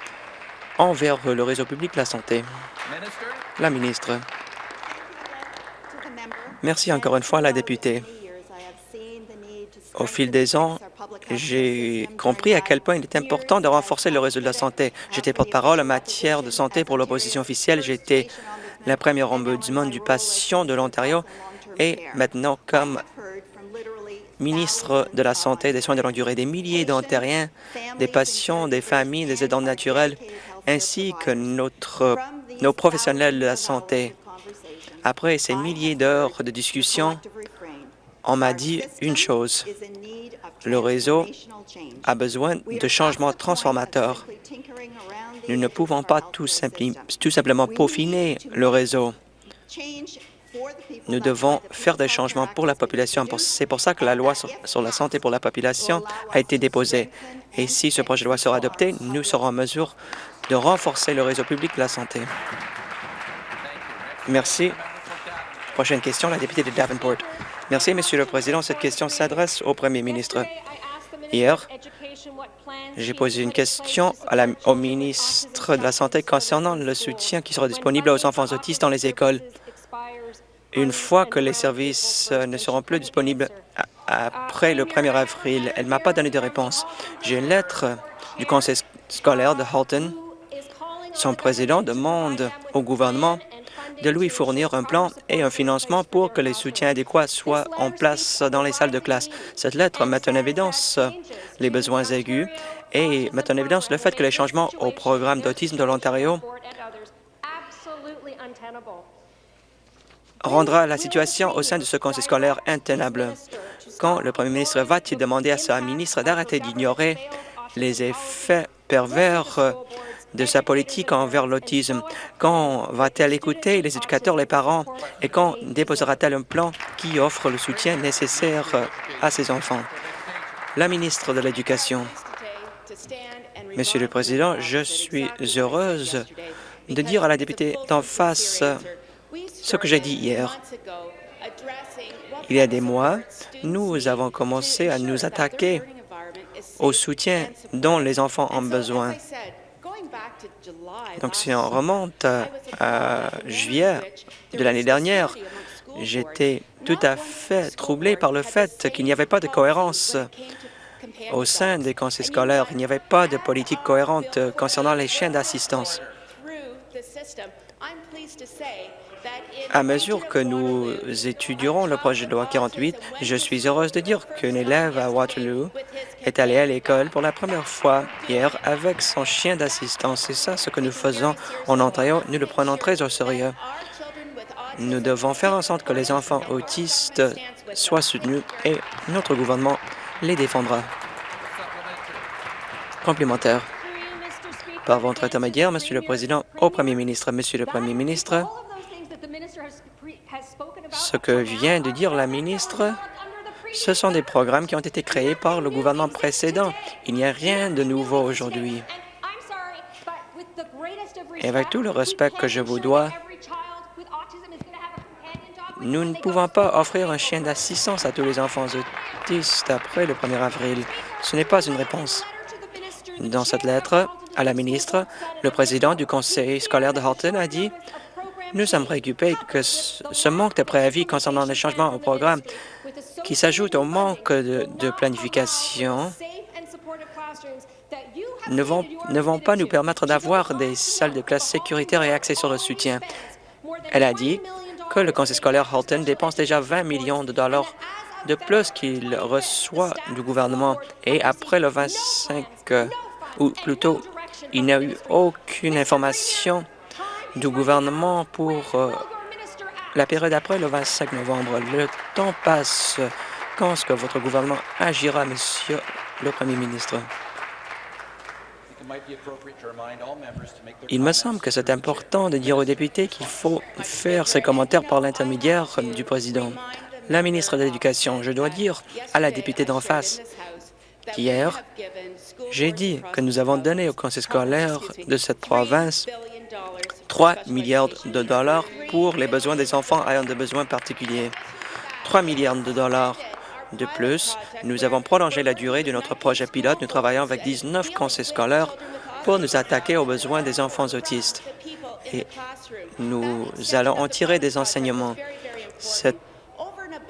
envers le réseau public de la santé? La ministre. Merci encore une fois à la députée. Au fil des ans, j'ai compris à quel point il est important de renforcer le réseau de la santé. J'étais porte-parole en matière de santé pour l'opposition officielle. J'étais la première ombudsman du patient de l'Ontario et maintenant, comme ministre de la Santé et des Soins de longue durée, des milliers d'Ontariens, des patients, des familles, des aidants naturels, ainsi que nos professionnels de la santé. Après ces milliers d'heures de discussion, on m'a dit une chose. Le réseau a besoin de changements transformateurs. Nous ne pouvons pas tout, tout simplement peaufiner le réseau. Nous devons faire des changements pour la population. C'est pour ça que la loi sur, sur la santé pour la population a été déposée. Et si ce projet de loi sera adopté, nous serons en mesure de renforcer le réseau public de la santé. Merci. Prochaine question, la députée de Davenport. Merci, Monsieur le Président. Cette question s'adresse au Premier ministre. Hier, j'ai posé une question à la- au ministre de la Santé concernant le soutien qui sera disponible aux enfants autistes dans les écoles une fois que les services euh, ne seront plus disponibles après le 1er avril. Elle ne m'a pas donné de réponse. J'ai une lettre du conseil sc- scolaire de Halton. Son président demande au gouvernement de lui fournir un plan et un financement pour que les soutiens adéquats soient en place dans les salles de classe. Cette lettre met en évidence euh, les besoins aigus et met en évidence le fait que les changements au programme d'autisme de l'Ontario rendra la situation au sein de ce conseil scolaire intenable. Quand le premier ministre va-t-il demander à sa ministre d'arrêter d'ignorer les effets pervers euh, de sa politique envers l'autisme? Quand va-t-elle écouter les éducateurs, les parents? Et quand déposera-t-elle un plan qui offre le soutien nécessaire euh, à ses enfants? La ministre de l'Éducation. Monsieur le Président, je suis heureuse de dire à la députée d'en face ce que j'ai dit hier. Il y a des mois, nous avons commencé à nous attaquer au soutien dont les enfants ont besoin. Donc, si on remonte à, juillet de l'année dernière, j'étais tout à fait troublé par le fait qu'il n'y avait pas de cohérence au sein des conseils scolaires. Il n'y avait pas de politique cohérente concernant les chiens d'assistance. À mesure que nous étudierons le projet de loi 48, je suis heureuse de dire qu'un élève à Waterloo est allé à l'école pour la première fois hier avec son chien d'assistance. C'est ça ce que nous faisons en Ontario. Nous le prenons très au sérieux. Nous devons faire en sorte que les enfants autistes soient soutenus et notre gouvernement les défendra. Complémentaire. Par votre intermédiaire, Monsieur le Président, au Premier ministre, Monsieur le Premier ministre, ce que vient de dire la ministre, ce sont des programmes qui ont été créés par le gouvernement précédent. Il n'y a rien de nouveau aujourd'hui. Et avec tout le respect que je vous dois, nous ne pouvons pas offrir un chien d'assistance à tous les enfants autistes après le 1er avril. Ce n'est pas une réponse. Dans cette lettre à la ministre, le président du conseil scolaire de Halton a dit nous sommes préoccupés que ce manque de préavis concernant les changements au programme qui s'ajoute au manque de, planification ne vont, ne vont pas nous permettre d'avoir des salles de classe sécuritaires et accès sur le soutien. Elle a dit que le conseil scolaire Halton dépense déjà 20 millions de dollars de plus qu'il reçoit du gouvernement. Et après le 25, euh, ou plutôt, il n'y a eu aucune information du gouvernement pour euh, la période après le 25 novembre. Le temps passe. Quand est-ce que votre gouvernement agira, Monsieur le Premier ministre? Il me semble que c'est important de dire aux députés qu'il faut faire ces commentaires par l'intermédiaire du président. La ministre de l'Éducation, je dois dire à la députée d'en face qu'hier, j'ai dit que nous avons donné au conseil scolaire de cette province 3 milliards de dollars pour les besoins des enfants ayant des besoins particuliers. 3 milliards de dollars de plus, nous avons prolongé la durée de notre projet pilote. Nous travaillons avec 19 conseils scolaires pour nous attaquer aux besoins des enfants autistes. Et nous allons en tirer des enseignements.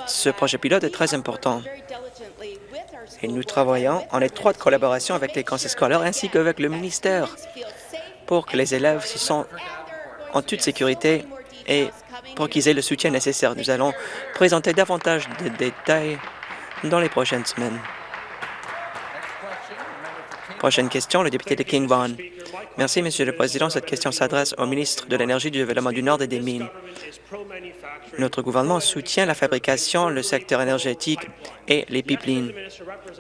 Ce projet pilote est très important. Et nous travaillons en étroite collaboration avec les conseils scolaires ainsi qu'avec le ministère pour que les élèves se sentent en toute sécurité et pour qu'ils aient le soutien nécessaire. Nous allons présenter davantage de détails dans les prochaines semaines. Prochaine question, le député de King Vaughan. Merci, Monsieur le Président. Cette question s'adresse au ministre de l'Énergie, du Développement du Nord et des Mines. Notre gouvernement soutient la fabrication, le secteur énergétique et les pipelines.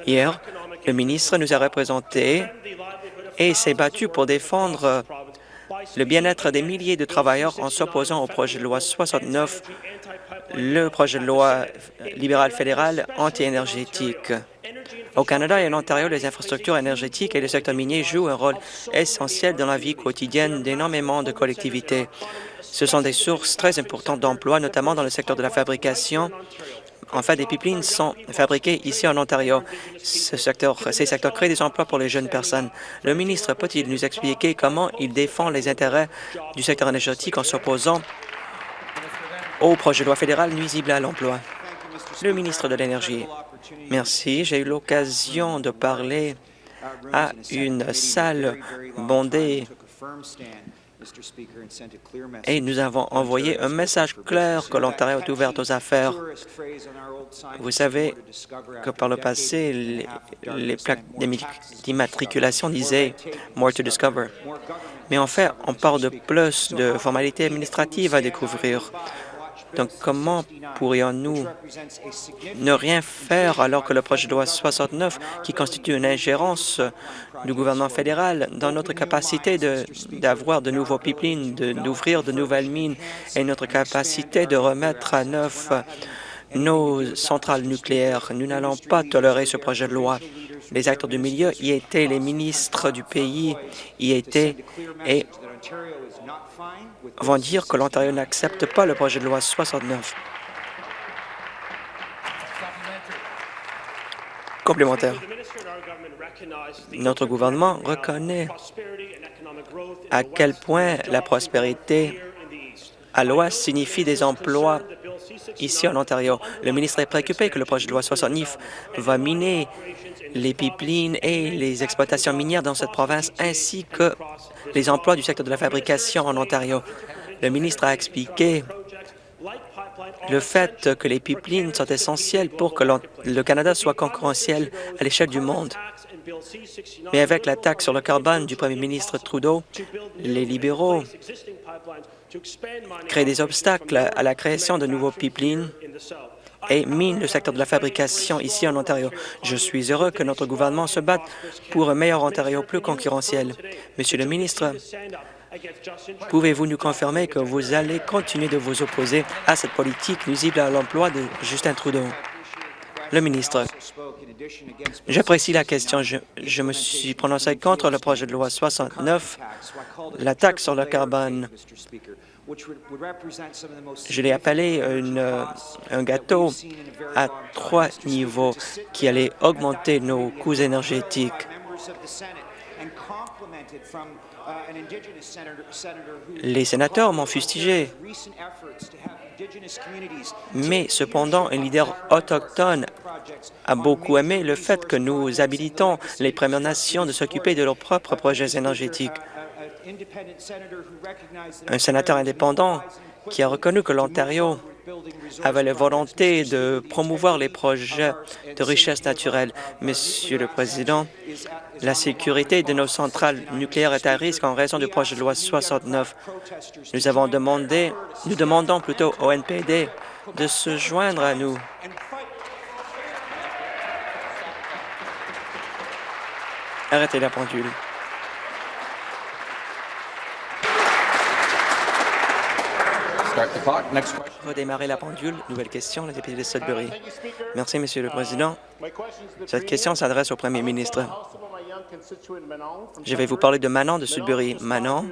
Hier, le ministre nous a représentés et s'est battu pour défendre le bien-être des milliers de travailleurs en s'opposant au projet de loi 69, le projet de loi libéral fédéral anti-énergétique. Au Canada et en Ontario, les infrastructures énergétiques et le secteur minier jouent un rôle essentiel dans la vie quotidienne d'énormément de collectivités. Ce sont des sources très importantes d'emplois, notamment dans le secteur de la fabrication. En fait, des pipelines sont fabriqués ici en Ontario. Ce secteur, ces secteurs créent des emplois pour les jeunes personnes. Le ministre peut-il nous expliquer comment il défend les intérêts du secteur énergétique en s'opposant au projet de loi fédéral nuisible à l'emploi? Le ministre de l'Énergie. Merci. J'ai eu l'occasion de parler à une salle bondée et nous avons envoyé un message clair que l'Ontario est ouvert aux affaires. Vous savez que par le passé, les, les plaques d'immatriculation disaient « more to discover ». Mais en fait, on parle de plus de formalités administratives à découvrir. Donc, comment pourrions-nous ne rien faire alors que le projet de loi 69, qui constitue une ingérence du gouvernement fédéral dans notre capacité d'avoir de, nouveaux pipelines, d'ouvrir de, nouvelles mines et notre capacité de remettre à neuf nos centrales nucléaires? Nous n'allons pas tolérer ce projet de loi. Les acteurs du milieu y étaient, les ministres du pays y étaient, et vont dire que l'Ontario n'accepte pas le projet de loi 69. Complémentaire. Notre gouvernement reconnaît à quel point la prospérité à l'Ouest signifie des emplois ici en Ontario. Le ministre est préoccupé que le projet de loi 69 va miner les pipelines et les exploitations minières dans cette province, ainsi que les emplois du secteur de la fabrication en Ontario. Le ministre a expliqué le fait que les pipelines sont essentielles pour que le Canada soit concurrentiel à l'échelle du monde. Mais avec la taxe sur le carbone du premier ministre Trudeau, les libéraux créent des obstacles à la création de nouveaux pipelines et mine le secteur de la fabrication ici en Ontario. Je suis heureux que notre gouvernement se batte pour un meilleur Ontario plus concurrentiel. Monsieur le ministre, Pouvez-vous nous confirmer que vous allez continuer de vous opposer à cette politique nuisible à l'emploi de Justin Trudeau? Le ministre, j'apprécie la question. Je, je, me suis prononcé contre le projet de loi 69, la taxe sur le carbone. Je l'ai appelé une, un gâteau à trois niveaux qui allait augmenter nos coûts énergétiques. Les sénateurs m'ont fustigé, mais cependant, un leader autochtone a beaucoup aimé le fait que nous habilitons les Premières Nations de s'occuper de leurs propres projets énergétiques. Un sénateur indépendant qui a reconnu que l'Ontario avait la volonté de promouvoir les projets de richesse naturelle. Monsieur le Président, la sécurité de nos centrales nucléaires est à risque en raison du projet de loi 69. Nous avons demandé, nous demandons plutôt au NPD de se joindre à nous. Arrêtez la pendule. Redémarrer la pendule. Nouvelle question, la députée de Sudbury. Merci, Monsieur le Président. Cette question s'adresse au Premier ministre. Je vais vous parler de Manon de Sudbury. Manon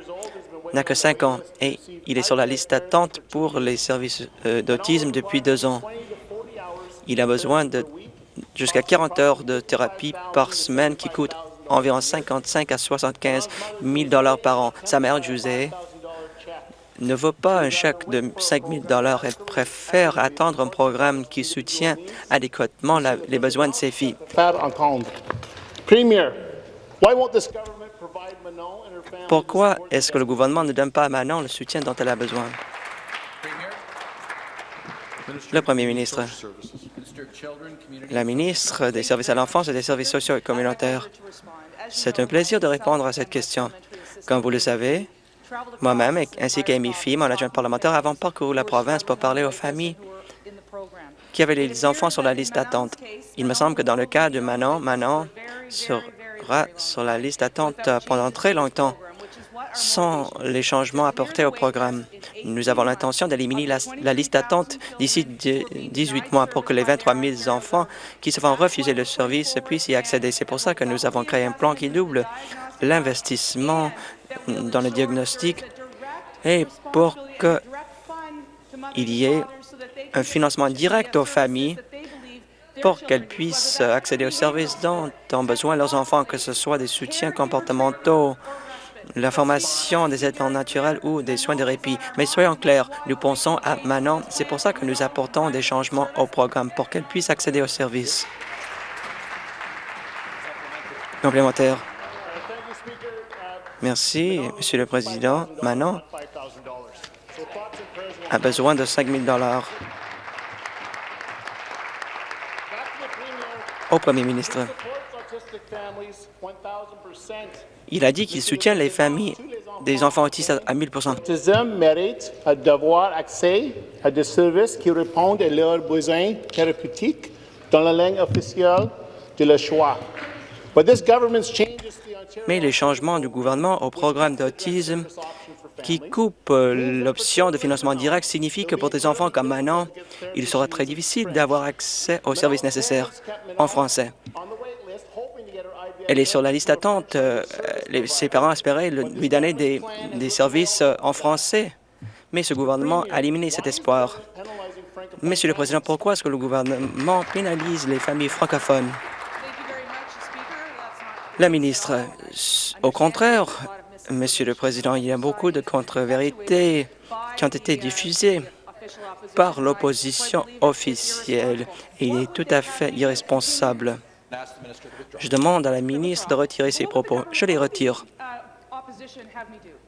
n'a que 5 ans et il est sur la liste d'attente pour les services euh, d'autisme depuis deux ans. Il a besoin de jusqu'à 40 heures de thérapie par semaine qui coûte environ 55 à 75 000 par an. Sa mère, José, ne veut pas un chèque de 5 000 Elle préfère attendre un programme qui soutient adéquatement les besoins de ses filles. Pourquoi est-ce que le gouvernement ne donne pas à Manon le soutien dont elle a besoin? Le Premier ministre. La ministre des Services à l'enfance et des services sociaux et communautaires. C'est un plaisir de répondre à cette question. Comme vous le savez, moi-même ainsi qu'Amy Fee, mon adjoint parlementaire, avons parcouru la province pour parler aux familles qui avaient les enfants sur la liste d'attente. Il me semble que dans le cas de Manon, Manon se sera sur la liste d'attente pendant très longtemps sans les changements apportés au programme. Nous avons l'intention d'éliminer la, liste d'attente d'ici 18 mois pour que les 23 000 enfants qui se font refuser le service puissent y accéder. C'est pour ça que nous avons créé un plan qui double l'investissement dans le diagnostic et pour qu'il y ait un financement direct aux familles pour qu'elles puissent accéder aux services dont ont besoin leurs enfants, que ce soit des soutiens comportementaux, la formation des aides naturels ou des soins de répit. Mais soyons clairs, nous pensons à Manon. C'est pour ça que nous apportons des changements au programme pour qu'elle puisse accéder aux services. Complémentaire. Merci, Monsieur le Président. Manon a besoin de 5 000 Au Premier ministre. Il a dit qu'il soutient les familles des enfants autistes à 1000 L'autisme mérite d'avoir accès à des services qui répondent à leurs besoins thérapeutiques dans la langue officielle de leur choix. Mais les changements du gouvernement au programme d'autisme qui coupe l'option de financement direct signifie que pour des enfants comme Manon, il sera très difficile d'avoir accès aux services nécessaires en français. Elle est sur la liste d'attente. Euh, ses parents espéraient lui donner des, des services en français, mais ce gouvernement a éliminé cet espoir. Monsieur le Président, pourquoi est-ce que le gouvernement pénalise les familles francophones? La ministre, au contraire, Monsieur le Président, il y a beaucoup de contre-vérités qui ont été diffusées par l'opposition officielle il est tout à fait irresponsable. Je demande à la ministre de retirer ses propos. Je les retire.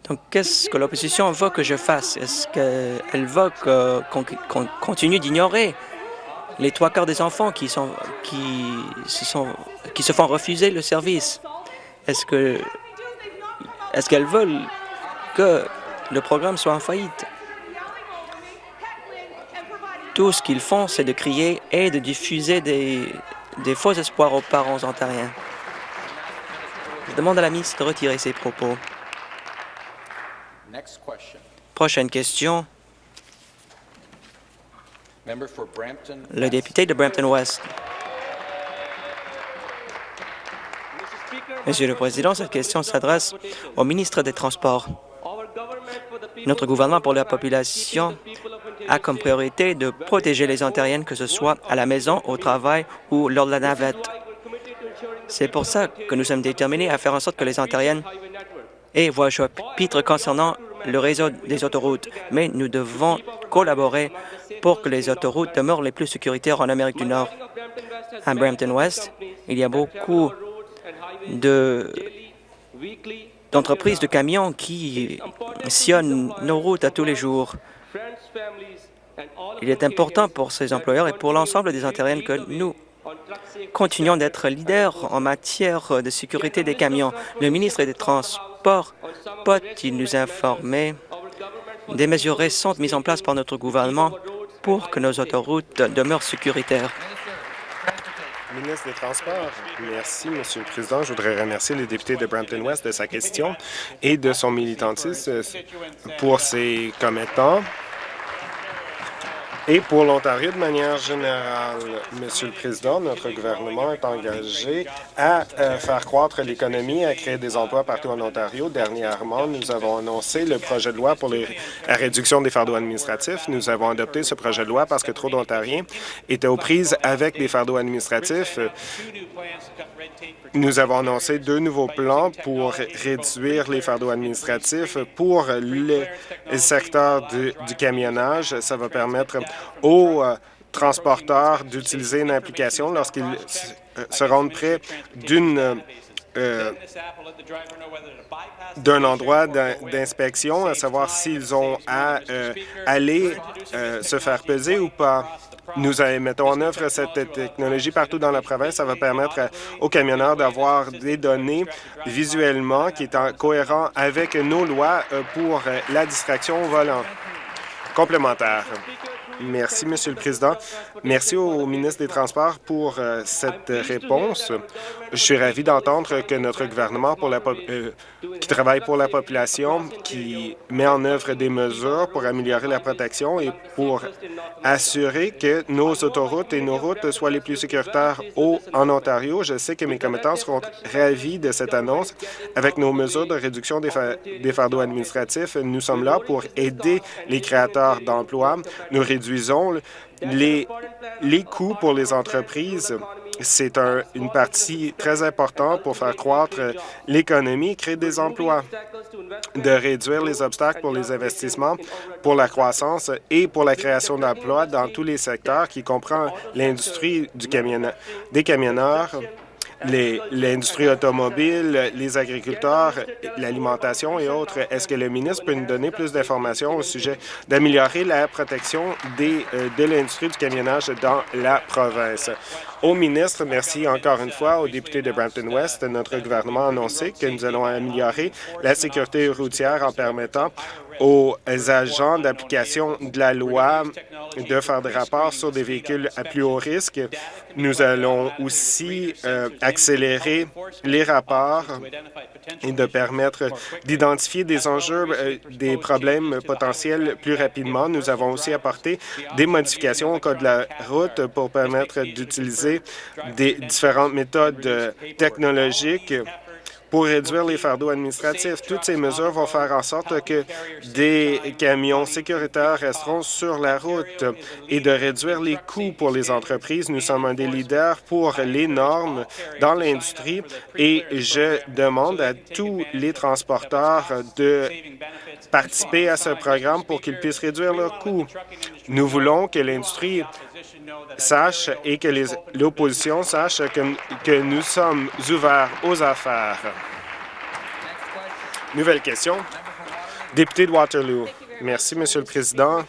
Donc, qu'est-ce que l'opposition veut que je fasse? Est-ce qu'elle veut qu'on continue d'ignorer les trois quarts des enfants qui, sont, qui, se sont, qui se font refuser le service? Est-ce que est-ce qu'elles veulent que le programme soit en faillite? Tout ce qu'ils font, c'est de crier et de diffuser des, des faux espoirs aux parents ontariens. Je demande à la ministre de retirer ses propos. Prochaine question. Le député de Brampton-West. Monsieur le Président, cette question s'adresse au ministre des Transports. Notre gouvernement pour la population a comme priorité de protéger les Ontariennes, que ce soit à la maison, au travail ou lors de la navette. C'est pour ça que nous sommes déterminés à faire en sorte que les Ontariennes aient voix chapitre concernant le réseau des autoroutes. Mais nous devons collaborer pour que les autoroutes demeurent les plus sécuritaires en Amérique du Nord. À Brampton West, il y a beaucoup d'entreprises de, camions qui sillonnent nos routes à tous les jours. Il est important pour ces employeurs et pour l'ensemble des Ontariennes que nous continuons d'être leaders en matière de sécurité des camions. Le ministre des Transports peut-il nous informer des mesures récentes mises en place par notre gouvernement pour que nos autoroutes demeurent sécuritaires? Ministre des Transports. Merci, Monsieur le Président. Je voudrais remercier le député de Brampton-West de sa question et de son militantisme pour ses commettants. Et pour l'Ontario, de manière générale, Monsieur le Président, notre gouvernement est engagé à euh, faire croître l'économie, à créer des emplois partout en Ontario. Dernièrement, nous avons annoncé le projet de loi pour la réduction des fardeaux administratifs. Nous avons adopté ce projet de loi parce que trop d'Ontariens étaient aux prises avec des fardeaux administratifs. Nous avons annoncé deux nouveaux plans pour réduire les fardeaux administratifs pour le secteur du, camionnage. Ça va permettre aux euh, transporteurs d'utiliser une application lorsqu'ils se rendent près d'une euh, d'un endroit d'inspection, à savoir s'ils ont à euh, aller se faire peser ou pas. Nous mettons en œuvre cette technologie partout dans la province. Ça va permettre aux camionneurs d'avoir des données visuellement qui est cohérent avec nos lois pour la distraction au volant. Complémentaire. Merci, Monsieur le Président. Merci au ministre des Transports pour euh, cette réponse. Je suis ravi d'entendre que notre gouvernement euh, qui travaille pour la population, qui met en œuvre des mesures pour améliorer la protection et pour assurer que nos autoroutes et nos routes soient les plus sécuritaires au, en Ontario. Je sais que mes commettants seront ravis de cette annonce. Avec nos mesures de réduction des, des fardeaux administratifs, nous sommes là pour aider les créateurs d'emplois. Nous réduisons les, les coûts pour les entreprises c'est une partie très importante pour faire croître l'économie, créer des emplois, de réduire les obstacles pour les investissements, pour la croissance et pour la création d'emplois dans tous les secteurs qui comprend l'industrie des camionneurs, l'industrie automobile, les agriculteurs, l'alimentation et autres. Est-ce que le ministre peut nous donner plus d'informations au sujet d'améliorer la protection des, euh, de l'industrie du camionnage dans la province? Au ministre, merci encore une fois aux députés de Brampton-West. Notre gouvernement a annoncé que nous allons améliorer la sécurité routière en permettant aux agents d'application de la loi de faire des rapports sur des véhicules à plus haut risque. Nous allons aussi euh, accélérer les rapports et de permettre d'identifier des enjeux, euh, des problèmes potentiels plus rapidement. Nous avons aussi apporté des modifications au code de la route pour permettre d'utiliser des différentes méthodes technologiques pour réduire les fardeaux administratifs. Toutes ces mesures vont faire en sorte que des camions sécuritaires resteront sur la route et de réduire les coûts pour les entreprises. Nous sommes un des leaders pour les normes dans l'industrie et je demande à tous les transporteurs de participer à ce programme pour qu'ils puissent réduire leurs coûts. Nous voulons que l'industrie sache et que l'opposition sache que, que nous sommes ouverts aux affaires. Nouvelle question. Député de Waterloo. Merci, Monsieur le Président.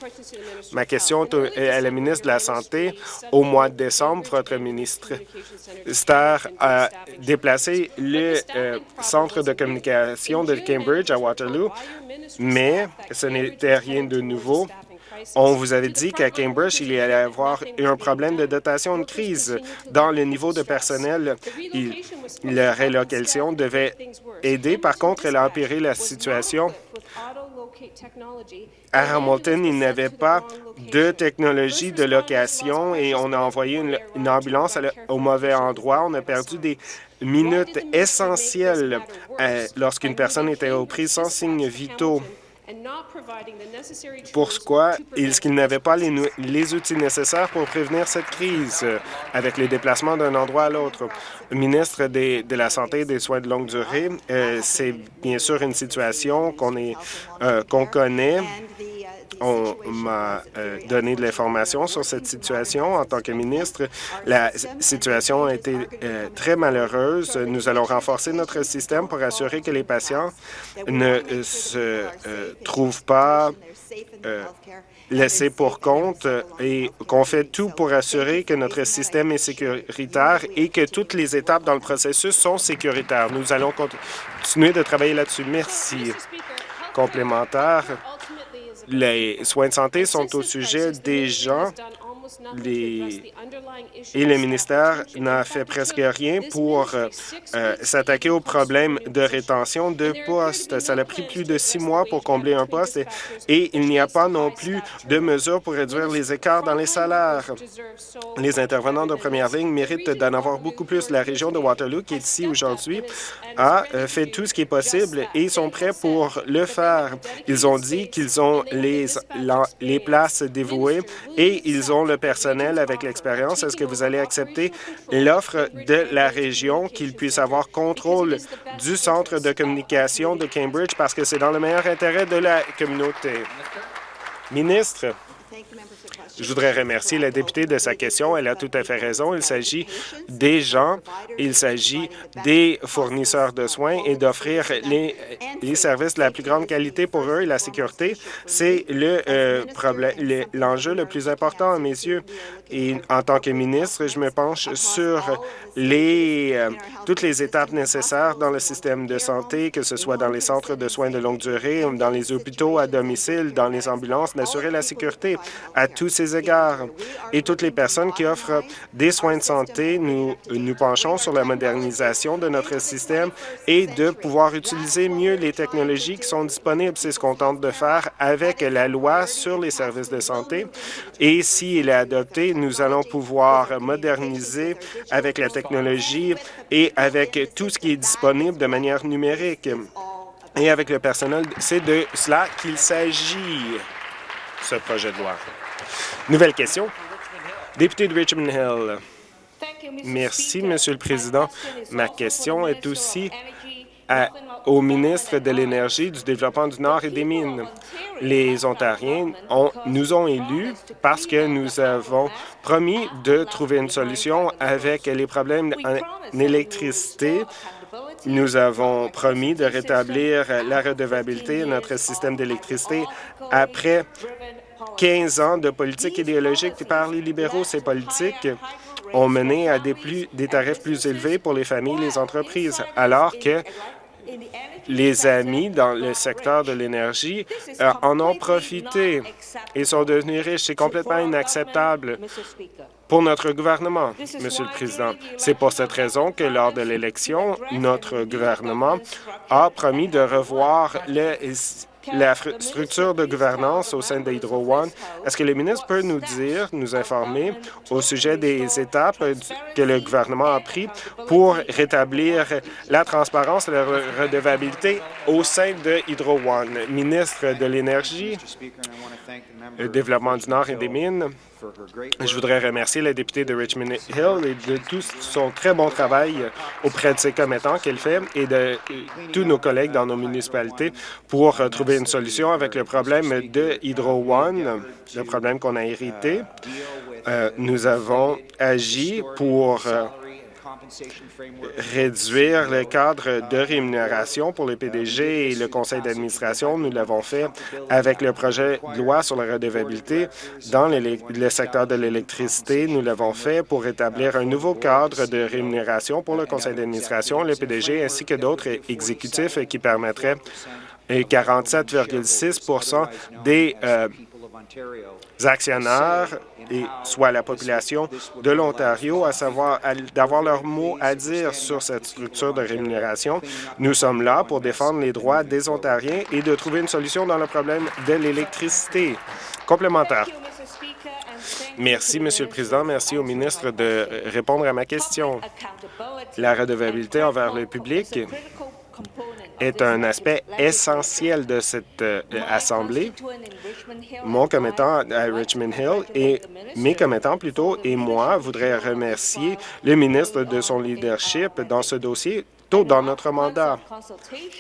Ma question est à la ministre de la Santé. Au mois de décembre, votre ministre Star a déplacé le euh, centre de communication de Cambridge à Waterloo, mais ce n'était rien de nouveau. On vous avait dit qu'à Cambridge, il y allait avoir un problème de dotation de crise. Dans le niveau de personnel, la rélocation devait aider. Par contre, elle a empiré la situation. À Hamilton, il n'y avait pas de technologie de location et on a envoyé une, ambulance au mauvais endroit. On a perdu des minutes essentielles euh, lorsqu'une personne était aux prises sans signes vitaux. Pourquoi est-ce qu'ils n'avaient pas les, les, outils nécessaires pour prévenir cette crise euh, avec les déplacements d'un endroit à l'autre? Ministre de la Santé et des Soins de longue durée, euh, c'est bien sûr une situation qu'on euh, qu'on connaît on m'a euh, donné de l'information sur cette situation en tant que ministre. La situation a été euh, très malheureuse. Nous allons renforcer notre système pour assurer que les patients ne euh, se trouvent pas laissés pour compte et qu'on fait tout pour assurer que notre système est sécuritaire et que toutes les étapes dans le processus sont sécuritaires. Nous allons continuer de travailler là-dessus. Merci. Complémentaire les soins de santé sont au sujet des gens et le ministère n'a fait presque rien pour euh, euh, s'attaquer au problème de rétention de postes. Ça a pris plus de six mois pour combler un poste et, il n'y a pas non plus de mesures pour réduire les écarts dans les salaires. Les intervenants de première ligne méritent d'en avoir beaucoup plus. La région de Waterloo, qui est ici aujourd'hui, a euh, fait tout ce qui est possible et sont prêts pour le faire. Ils ont dit qu'ils ont les, les places dévouées et ils ont le personnel avec l'expérience, est-ce que vous allez accepter l'offre de la région qu'il puisse avoir contrôle du centre de communication de Cambridge parce que c'est dans le meilleur intérêt de la communauté? Ministre. Je voudrais remercier la députée de sa question. Elle a tout à fait raison. Il s'agit des gens, il s'agit des fournisseurs de soins et d'offrir les, services de la plus grande qualité pour eux et la sécurité. C'est euh, l'enjeu le, plus important à mes yeux. Et en tant que ministre, je me penche sur les, euh, toutes les étapes nécessaires dans le système de santé, que ce soit dans les centres de soins de longue durée, dans les hôpitaux à domicile, dans les ambulances, d'assurer la sécurité à tous ces égards. Et toutes les personnes qui offrent des soins de santé, nous nous penchons sur la modernisation de notre système et de pouvoir utiliser mieux les technologies qui sont disponibles. C'est ce qu'on tente de faire avec la loi sur les services de santé. Et s'il est adopté, nous allons pouvoir moderniser avec la technologie et avec tout ce qui est disponible de manière numérique. Et avec le personnel, c'est de cela qu'il s'agit, ce projet de loi. Nouvelle question. Député de Richmond Hill. Merci, Monsieur le Président. Ma question est aussi à, au ministre de l'Énergie, du Développement du Nord et des Mines. Les Ontariens ont, nous ont élus parce que nous avons promis de trouver une solution avec les problèmes en électricité. Nous avons promis de rétablir la redevabilité de notre système d'électricité après 15 ans de politique idéologique par les libéraux. Ces politiques ont mené à des, plus, des tarifs plus élevés pour les familles et les entreprises, alors que les amis dans le secteur de l'énergie euh, en ont profité et sont devenus riches. C'est complètement inacceptable pour notre gouvernement, Monsieur le Président. C'est pour cette raison que lors de l'élection, notre gouvernement a promis de revoir le la structure de gouvernance au sein d'Hydro One. Est-ce que le ministre peut nous dire, nous informer au sujet des étapes que le gouvernement a prises pour rétablir la transparence et la redevabilité au sein de Hydro One? Ministre de l'Énergie, le Développement du Nord et des Mines, je voudrais remercier la députée de Richmond Hill et de tout son très bon travail auprès de ses commettants qu'elle fait et de tous nos collègues dans nos municipalités pour trouver une solution avec le problème de Hydro One, le problème qu'on a hérité. Euh, nous avons agi pour euh, réduire le cadre de rémunération pour les PDG et le conseil d'administration. Nous l'avons fait avec le projet de loi sur la redevabilité dans le secteur de l'électricité. Nous l'avons fait pour établir un nouveau cadre de rémunération pour le conseil d'administration, le PDG ainsi que d'autres exécutifs qui permettraient 47,6% des euh, actionnaires, et soit la population de l'Ontario, à savoir d'avoir leur mot à dire sur cette structure de rémunération. Nous sommes là pour défendre les droits des Ontariens et de trouver une solution dans le problème de l'électricité. Complémentaire. Merci, Monsieur le Président. Merci au ministre de répondre à ma question. La redevabilité envers le public est un aspect essentiel de cette euh, Assemblée. Mon commettant à Richmond Hill et mes commettants plutôt et moi voudraient remercier le ministre de son leadership dans ce dossier dans notre mandat.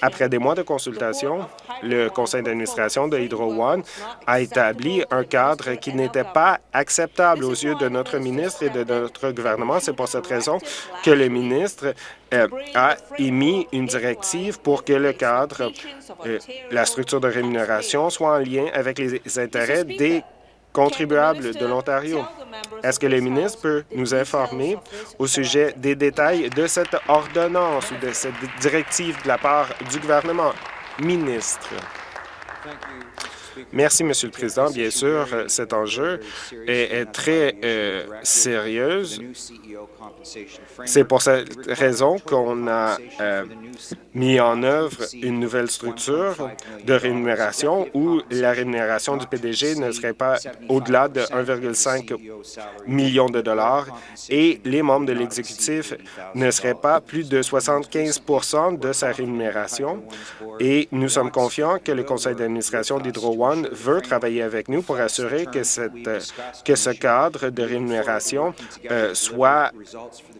Après des mois de consultation, le conseil d'administration de Hydro One a établi un cadre qui n'était pas acceptable aux yeux de notre ministre et de notre gouvernement. C'est pour cette raison que le ministre euh, a émis une directive pour que le cadre, euh, la structure de rémunération soit en lien avec les intérêts des contribuables de l'Ontario. Est-ce que le ministre peut nous informer au sujet des détails de cette ordonnance ou de cette directive de la part du gouvernement? Ministre. Merci, Monsieur le Président. Bien sûr, cet enjeu est, très euh, sérieux. C'est pour cette raison qu'on a euh, mis en œuvre une nouvelle structure de rémunération où la rémunération du PDG ne serait pas au-delà de 1,5 million de dollars et les membres de l'exécutif ne seraient pas plus de 75% de sa rémunération. Et nous sommes confiants que le conseil d'administration d'Hydro One veut travailler avec nous pour assurer que, que ce cadre de rémunération euh, soit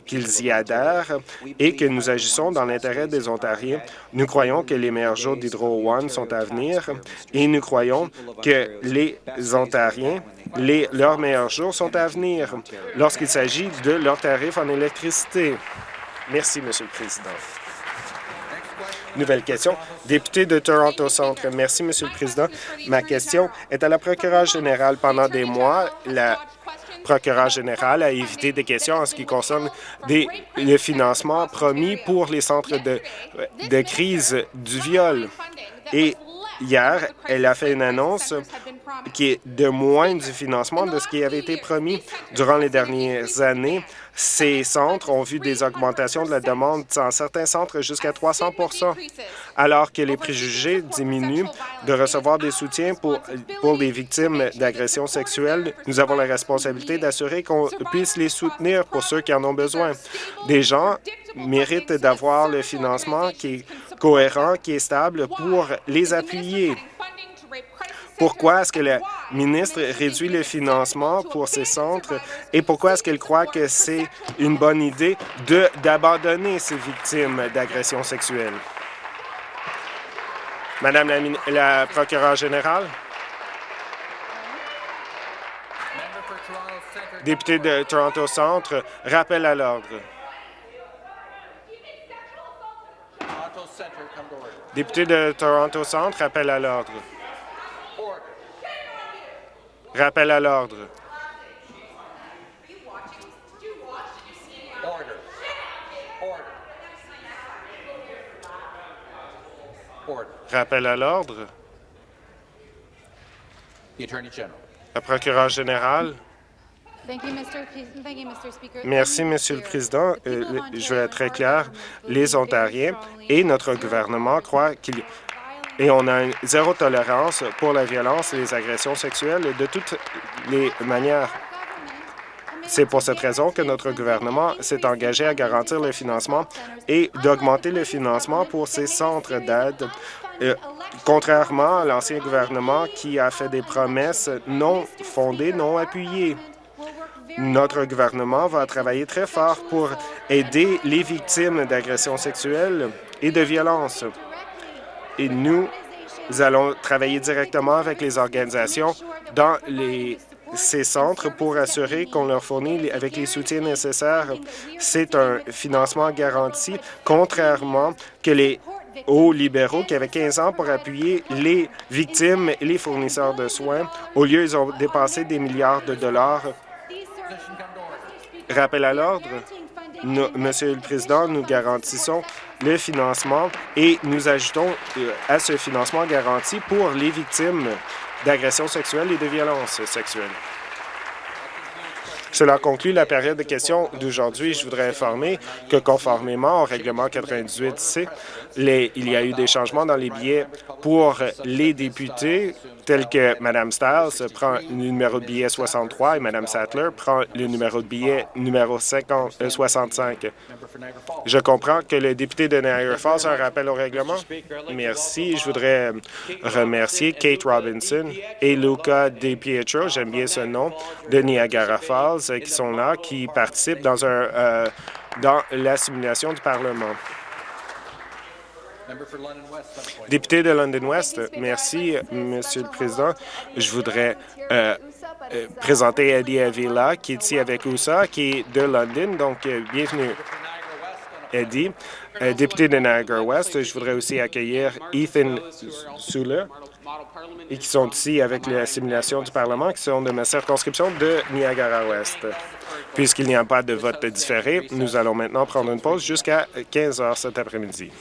qu'ils y adhèrent et que nous agissons dans l'intérêt des Ontariens. Nous croyons que les meilleurs jours d'Hydro One sont à venir et nous croyons que les Ontariens, les, leurs meilleurs jours sont à venir lorsqu'il s'agit de leurs tarifs en électricité. Merci, Monsieur le Président. Nouvelle question. Député de Toronto Centre. Merci, Monsieur le Président. Ma question est à la procureure générale. Pendant des mois, la procureur général a évité des questions en ce qui concerne le financement promis pour les centres de, crise du viol. Hier, elle a fait une annonce qui est de moins du financement de ce qui avait été promis. Durant les dernières années, ces centres ont vu des augmentations de la demande dans certains centres jusqu'à 300% alors que les préjugés diminuent de recevoir des soutiens pour, pour les victimes d'agressions sexuelles. Nous avons la responsabilité d'assurer qu'on puisse les soutenir pour ceux qui en ont besoin. Des gens méritent d'avoir le financement qui cohérent, qui est stable pour les appuyer? Pourquoi est-ce que la ministre réduit le financement pour ces centres et pourquoi est-ce qu'elle croit que c'est une bonne idée d'abandonner ces victimes d'agressions sexuelles? Madame la, la procureure générale? Député de Toronto Centre, rappel à l'ordre. Député de Toronto Centre, rappel à l'ordre. Rappel à l'ordre. Rappel à l'ordre. La procureure générale. Merci, Monsieur le Président. Euh, je vais être très clair. Les Ontariens et notre gouvernement croient qu'il et on a une zéro tolérance pour la violence et les agressions sexuelles de toutes les manières. C'est pour cette raison que notre gouvernement s'est engagé à garantir le financement et d'augmenter le financement pour ces centres d'aide, euh, contrairement à l'ancien gouvernement qui a fait des promesses non fondées, non appuyées. Notre gouvernement va travailler très fort pour aider les victimes d'agressions sexuelles et de violences. Et nous allons travailler directement avec les organisations dans ces centres pour assurer qu'on leur fournit avec les soutiens nécessaires. C'est un financement garanti, contrairement que les aux libéraux qui avaient 15 ans pour appuyer les victimes et les fournisseurs de soins. Au lieu, ils ont dépassé des milliards de dollars Rappel à l'ordre. Monsieur le Président, nous garantissons le financement et nous ajoutons euh, à ce financement garanti pour les victimes d'agressions sexuelles et de violences sexuelles. Cela conclut la période de questions d'aujourd'hui. Je voudrais informer que conformément au règlement 98C, il y a eu des changements dans les billets pour les députés, tels que Mme Stiles prend le numéro de billet 63 et Mme Sattler prend le numéro de billet numéro 50, 65. Euh, Je comprends que le député de Niagara Falls a un rappel au règlement. Merci. Je voudrais remercier Kate Robinson et Luca DiPietro, j'aime bien ce nom, de Niagara Falls, qui sont là, qui participent dans, un, euh, dans la simulation du Parlement. Député de London West, merci, Monsieur le Président. Je voudrais euh, euh, présenter Eddie Avila, qui est ici avec USA, qui est de London. Donc, bienvenue, Eddie. député de Niagara West, je voudrais aussi accueillir Ethan et qui sont ici avec la simulation du Parlement, qui sont de ma circonscription de Niagara-Ouest. Puisqu'il n'y a pas de vote différé, nous allons maintenant prendre une pause jusqu'à 15 heures cet après-midi.